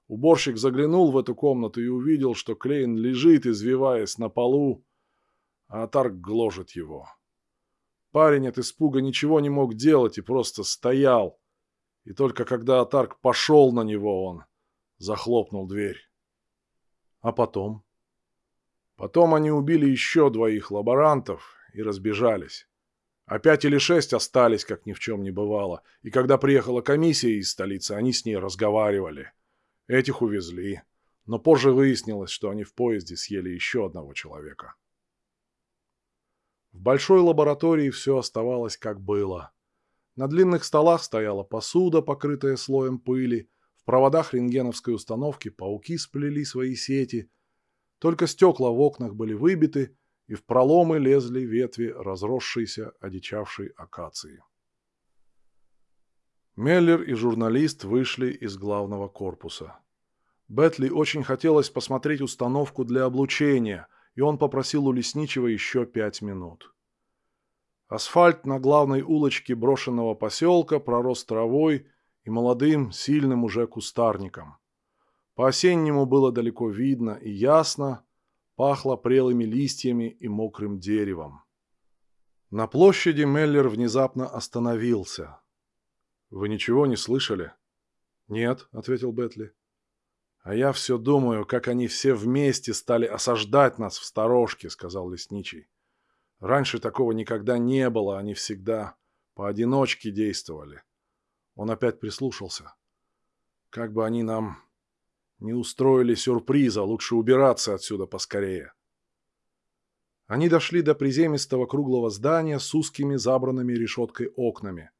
Уборщик заглянул в эту комнату и увидел, что Клейн лежит, извиваясь на полу, а Атарк гложет его. Парень от испуга ничего не мог делать и просто стоял. И только когда Атарк пошел на него, он захлопнул дверь. А потом? Потом они убили еще двоих лаборантов и разбежались. А пять или шесть остались, как ни в чем не бывало. И когда приехала комиссия из столицы, они с ней разговаривали. Этих увезли. Но позже выяснилось, что они в поезде съели еще одного человека. В большой лаборатории все оставалось как было. На длинных столах стояла посуда, покрытая слоем пыли. В проводах рентгеновской установки пауки сплели свои сети. Только стекла в окнах были выбиты, и в проломы лезли ветви разросшейся, одичавшей акации. Меллер и журналист вышли из главного корпуса. Бетли очень хотелось посмотреть установку для облучения, и он попросил у лесничего еще пять минут. Асфальт на главной улочке брошенного поселка пророс травой и молодым, сильным уже кустарником. По-осеннему было далеко видно и ясно, пахло прелыми листьями и мокрым деревом. На площади Меллер внезапно остановился. «Вы ничего не слышали?» «Нет», — ответил Бетли. «А я все думаю, как они все вместе стали осаждать нас в сторожке», — сказал лесничий. «Раньше такого никогда не было, они всегда поодиночке действовали». Он опять прислушался. «Как бы они нам не устроили сюрприза, лучше убираться отсюда поскорее. Они дошли до приземистого круглого здания с узкими забранными решеткой окнами.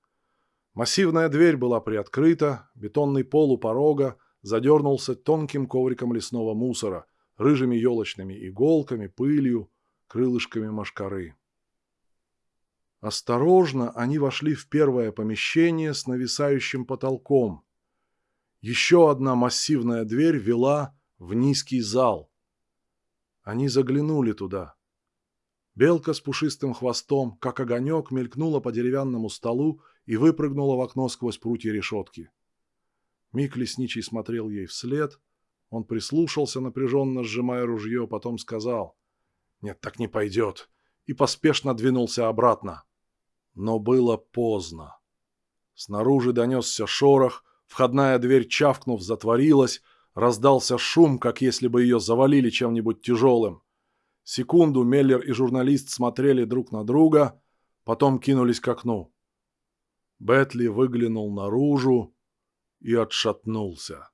Массивная дверь была приоткрыта, бетонный пол у порога задернулся тонким ковриком лесного мусора, рыжими елочными иголками, пылью, крылышками машкары. Осторожно они вошли в первое помещение с нависающим потолком – еще одна массивная дверь вела в низкий зал. Они заглянули туда. Белка с пушистым хвостом, как огонек, мелькнула по деревянному столу и выпрыгнула в окно сквозь прутья решетки. Миг лесничий смотрел ей вслед. Он прислушался, напряженно сжимая ружье, потом сказал «Нет, так не пойдет», и поспешно двинулся обратно. Но было поздно. Снаружи донесся шорох, Входная дверь, чавкнув, затворилась, раздался шум, как если бы ее завалили чем-нибудь тяжелым. Секунду Меллер и журналист смотрели друг на друга, потом кинулись к окну. Бетли выглянул наружу и отшатнулся.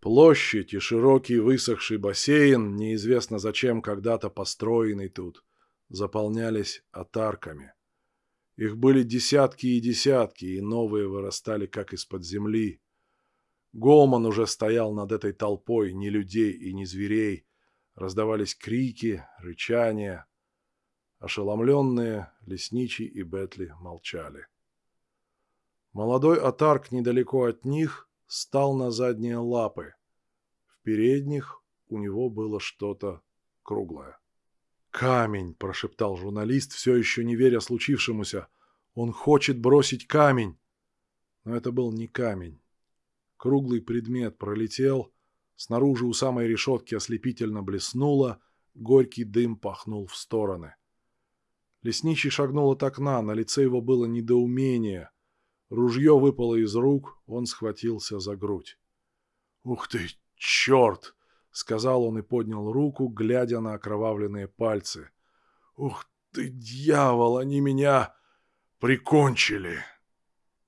Площадь и широкий высохший бассейн, неизвестно зачем когда-то построенный тут, заполнялись отарками. Их были десятки и десятки, и новые вырастали как из-под земли. Голман уже стоял над этой толпой ни людей и ни зверей. Раздавались крики, рычания. Ошеломленные лесничий и Бетли молчали. Молодой отарк недалеко от них стал на задние лапы. В передних у него было что-то круглое. «Камень!» – прошептал журналист, все еще не веря случившемуся. «Он хочет бросить камень!» Но это был не камень. Круглый предмет пролетел, снаружи у самой решетки ослепительно блеснуло, горький дым пахнул в стороны. Лесничий шагнул от окна, на лице его было недоумение. Ружье выпало из рук, он схватился за грудь. «Ух ты, черт!» — сказал он и поднял руку, глядя на окровавленные пальцы. «Ух ты, дьявол, они меня прикончили!»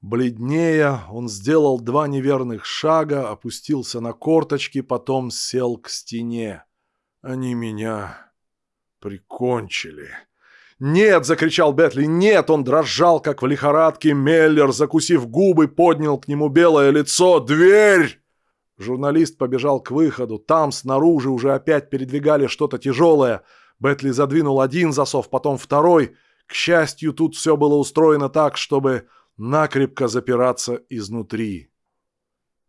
Бледнее, он сделал два неверных шага, опустился на корточки, потом сел к стене. «Они меня прикончили!» «Нет!» — закричал Бетли. «Нет!» Он дрожал, как в лихорадке. Меллер, закусив губы, поднял к нему белое лицо. «Дверь!» Журналист побежал к выходу. Там, снаружи, уже опять передвигали что-то тяжелое. Бетли задвинул один засов, потом второй. К счастью, тут все было устроено так, чтобы накрепко запираться изнутри.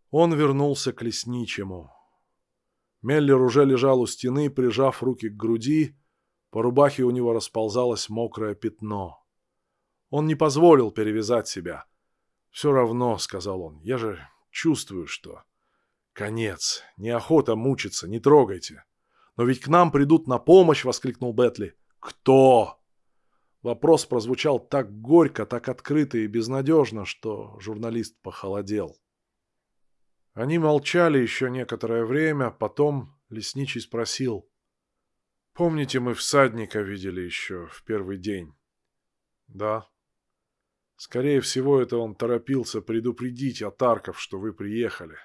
Он вернулся к лесничему. Меллер уже лежал у стены, прижав руки к груди, по рубахе у него расползалось мокрое пятно. Он не позволил перевязать себя. «Все равно», — сказал он, — «я же чувствую, что...» «Конец. Неохота мучиться, не трогайте». «Но ведь к нам придут на помощь!» — воскликнул Бетли. «Кто?» Вопрос прозвучал так горько, так открыто и безнадежно, что журналист похолодел. Они молчали еще некоторое время, потом лесничий спросил. Помните, мы всадника видели еще в первый день? Да. Скорее всего, это он торопился предупредить атарков, что вы приехали.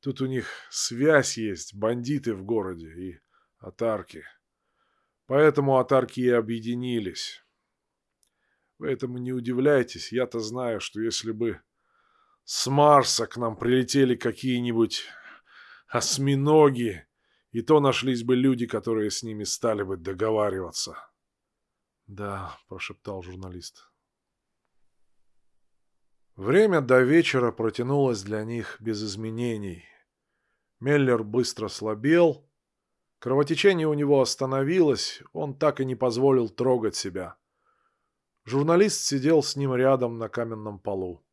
Тут у них связь есть, бандиты в городе и атарки. Поэтому атарки и объединились. Вы этому не удивляйтесь, я-то знаю, что если бы с Марса к нам прилетели какие-нибудь осьминоги и то нашлись бы люди, которые с ними стали бы договариваться. «Да», — прошептал журналист. Время до вечера протянулось для них без изменений. Меллер быстро слабел. Кровотечение у него остановилось, он так и не позволил трогать себя. Журналист сидел с ним рядом на каменном полу.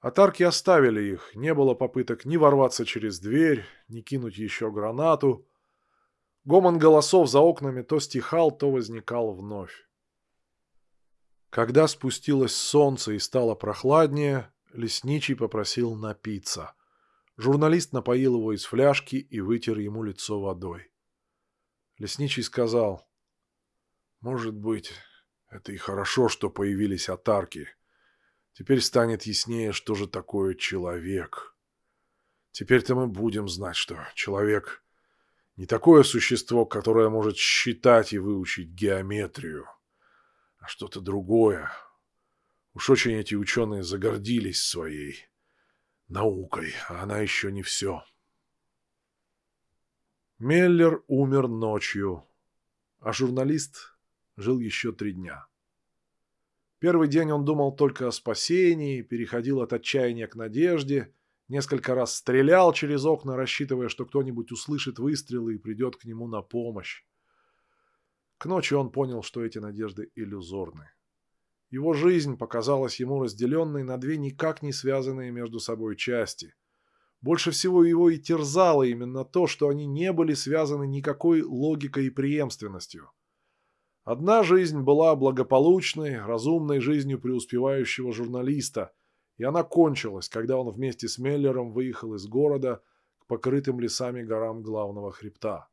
Атарки оставили их, не было попыток ни ворваться через дверь, ни кинуть еще гранату. Гомон голосов за окнами то стихал, то возникал вновь. Когда спустилось солнце и стало прохладнее, лесничий попросил напиться. Журналист напоил его из фляжки и вытер ему лицо водой. Лесничий сказал, «Может быть, это и хорошо, что появились атарки». Теперь станет яснее, что же такое человек. Теперь-то мы будем знать, что человек не такое существо, которое может считать и выучить геометрию, а что-то другое. Уж очень эти ученые загордились своей наукой, а она еще не все. Меллер умер ночью, а журналист жил еще три дня. Первый день он думал только о спасении, переходил от отчаяния к надежде, несколько раз стрелял через окна, рассчитывая, что кто-нибудь услышит выстрелы и придет к нему на помощь. К ночи он понял, что эти надежды иллюзорны. Его жизнь показалась ему разделенной на две никак не связанные между собой части. Больше всего его и терзало именно то, что они не были связаны никакой логикой и преемственностью. Одна жизнь была благополучной, разумной жизнью преуспевающего журналиста, и она кончилась, когда он вместе с Меллером выехал из города к покрытым лесами горам главного хребта.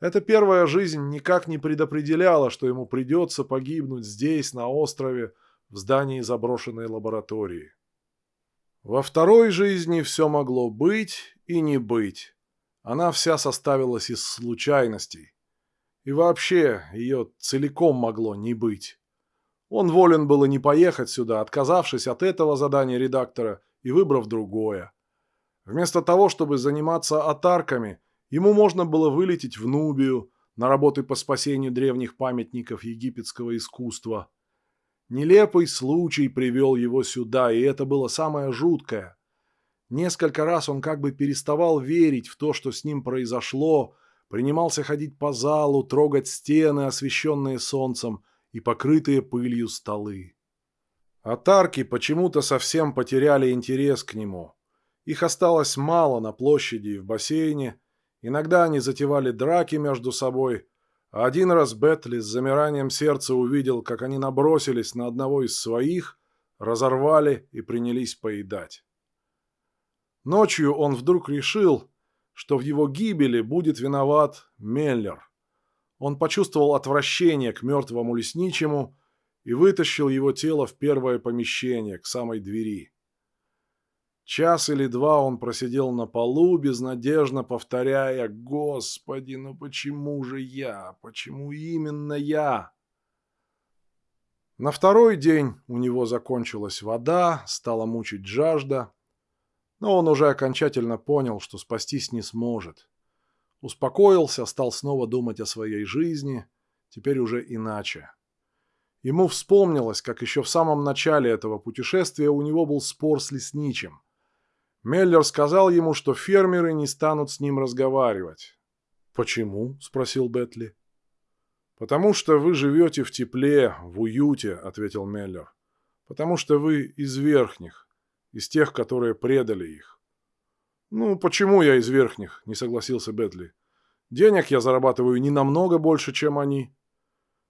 Эта первая жизнь никак не предопределяла, что ему придется погибнуть здесь, на острове, в здании заброшенной лаборатории. Во второй жизни все могло быть и не быть. Она вся составилась из случайностей. И вообще, ее целиком могло не быть. Он волен был и не поехать сюда, отказавшись от этого задания редактора и выбрав другое. Вместо того, чтобы заниматься атарками, ему можно было вылететь в Нубию на работы по спасению древних памятников египетского искусства. Нелепый случай привел его сюда, и это было самое жуткое. Несколько раз он как бы переставал верить в то, что с ним произошло, принимался ходить по залу, трогать стены, освещенные солнцем, и покрытые пылью столы. Атарки почему-то совсем потеряли интерес к нему. Их осталось мало на площади и в бассейне, иногда они затевали драки между собой, один раз Бетли с замиранием сердца увидел, как они набросились на одного из своих, разорвали и принялись поедать. Ночью он вдруг решил, что в его гибели будет виноват Меллер. Он почувствовал отвращение к мертвому лесничему и вытащил его тело в первое помещение, к самой двери. Час или два он просидел на полу, безнадежно повторяя «Господи, ну почему же я? Почему именно я?» На второй день у него закончилась вода, стала мучить жажда, но он уже окончательно понял, что спастись не сможет. Успокоился, стал снова думать о своей жизни, теперь уже иначе. Ему вспомнилось, как еще в самом начале этого путешествия у него был спор с лесничим. Меллер сказал ему, что фермеры не станут с ним разговаривать. «Почему?» – спросил Бетли. «Потому что вы живете в тепле, в уюте», – ответил Меллер. «Потому что вы из верхних, из тех, которые предали их». «Ну, почему я из верхних?» – не согласился Бетли. «Денег я зарабатываю не намного больше, чем они».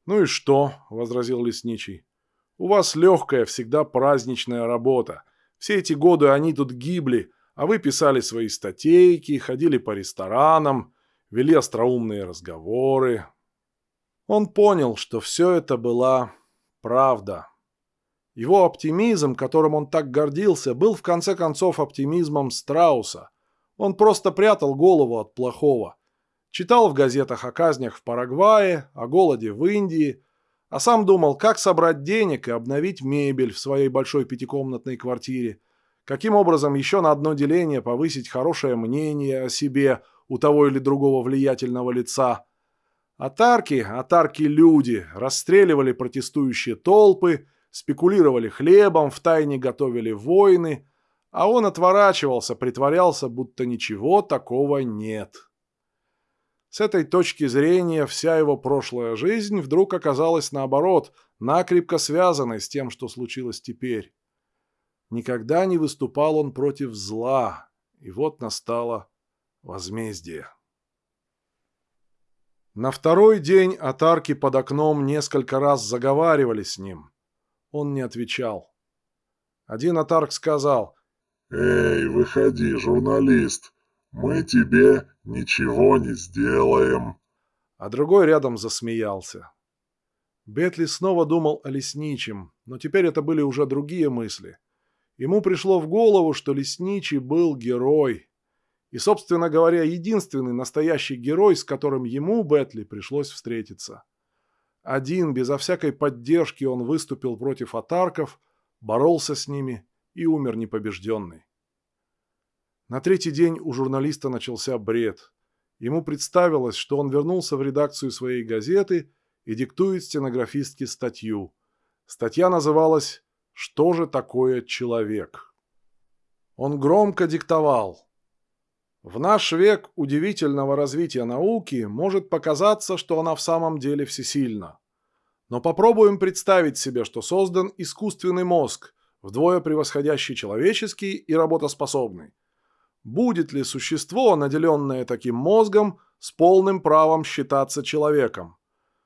«Ну и что?» – возразил лесничий. «У вас легкая, всегда праздничная работа. Все эти годы они тут гибли, а вы писали свои статейки, ходили по ресторанам, вели остроумные разговоры. Он понял, что все это была правда. Его оптимизм, которым он так гордился, был в конце концов оптимизмом Страуса. Он просто прятал голову от плохого. Читал в газетах о казнях в Парагвае, о голоде в Индии, а сам думал, как собрать денег и обновить мебель в своей большой пятикомнатной квартире, каким образом еще на одно деление повысить хорошее мнение о себе у того или другого влиятельного лица. Атарки, атарки-люди, расстреливали протестующие толпы, спекулировали хлебом, втайне готовили войны, а он отворачивался, притворялся, будто ничего такого нет. С этой точки зрения вся его прошлая жизнь вдруг оказалась наоборот, накрепко связанной с тем, что случилось теперь. Никогда не выступал он против зла, и вот настало возмездие. На второй день атарки под окном несколько раз заговаривали с ним. Он не отвечал. Один атарк сказал «Эй, выходи, журналист, мы тебе ничего не сделаем». А другой рядом засмеялся. Бетли снова думал о лесничем, но теперь это были уже другие мысли. Ему пришло в голову, что лесничий был герой. И, собственно говоря, единственный настоящий герой, с которым ему, Бетли, пришлось встретиться. Один, безо всякой поддержки, он выступил против атарков, боролся с ними и умер непобежденный. На третий день у журналиста начался бред. Ему представилось, что он вернулся в редакцию своей газеты и диктует стенографистке статью. Статья называлась что же такое человек? Он громко диктовал. В наш век удивительного развития науки может показаться, что она в самом деле всесильна. Но попробуем представить себе, что создан искусственный мозг, вдвое превосходящий человеческий и работоспособный. Будет ли существо, наделенное таким мозгом, с полным правом считаться человеком?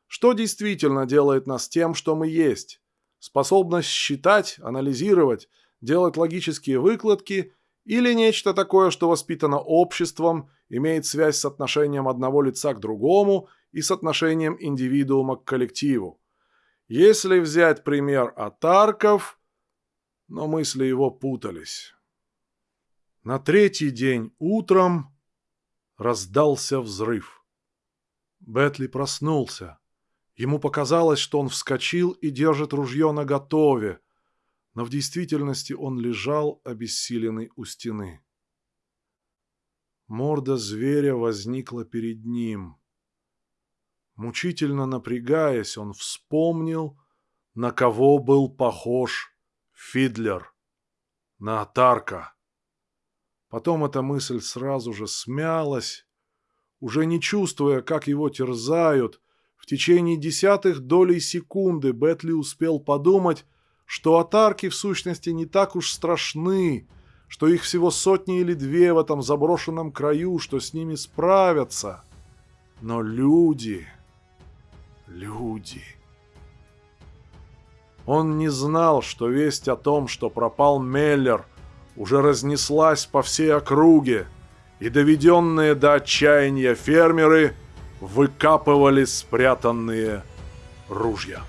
Что действительно делает нас тем, что мы есть? способность считать, анализировать, делать логические выкладки или нечто такое, что воспитано обществом, имеет связь с отношением одного лица к другому и с отношением индивидуума к коллективу. Если взять пример Атарков, но мысли его путались. На третий день утром раздался взрыв. Бетли проснулся. Ему показалось, что он вскочил и держит ружье наготове, но в действительности он лежал, обессиленный у стены. Морда зверя возникла перед ним. Мучительно напрягаясь, он вспомнил, на кого был похож Фидлер. На Атарка. Потом эта мысль сразу же смялась, уже не чувствуя, как его терзают, в течение десятых долей секунды Бетли успел подумать, что атарки в сущности не так уж страшны, что их всего сотни или две в этом заброшенном краю, что с ними справятся. Но люди... люди. Он не знал, что весть о том, что пропал Меллер, уже разнеслась по всей округе, и доведенные до отчаяния фермеры выкапывали спрятанные ружья.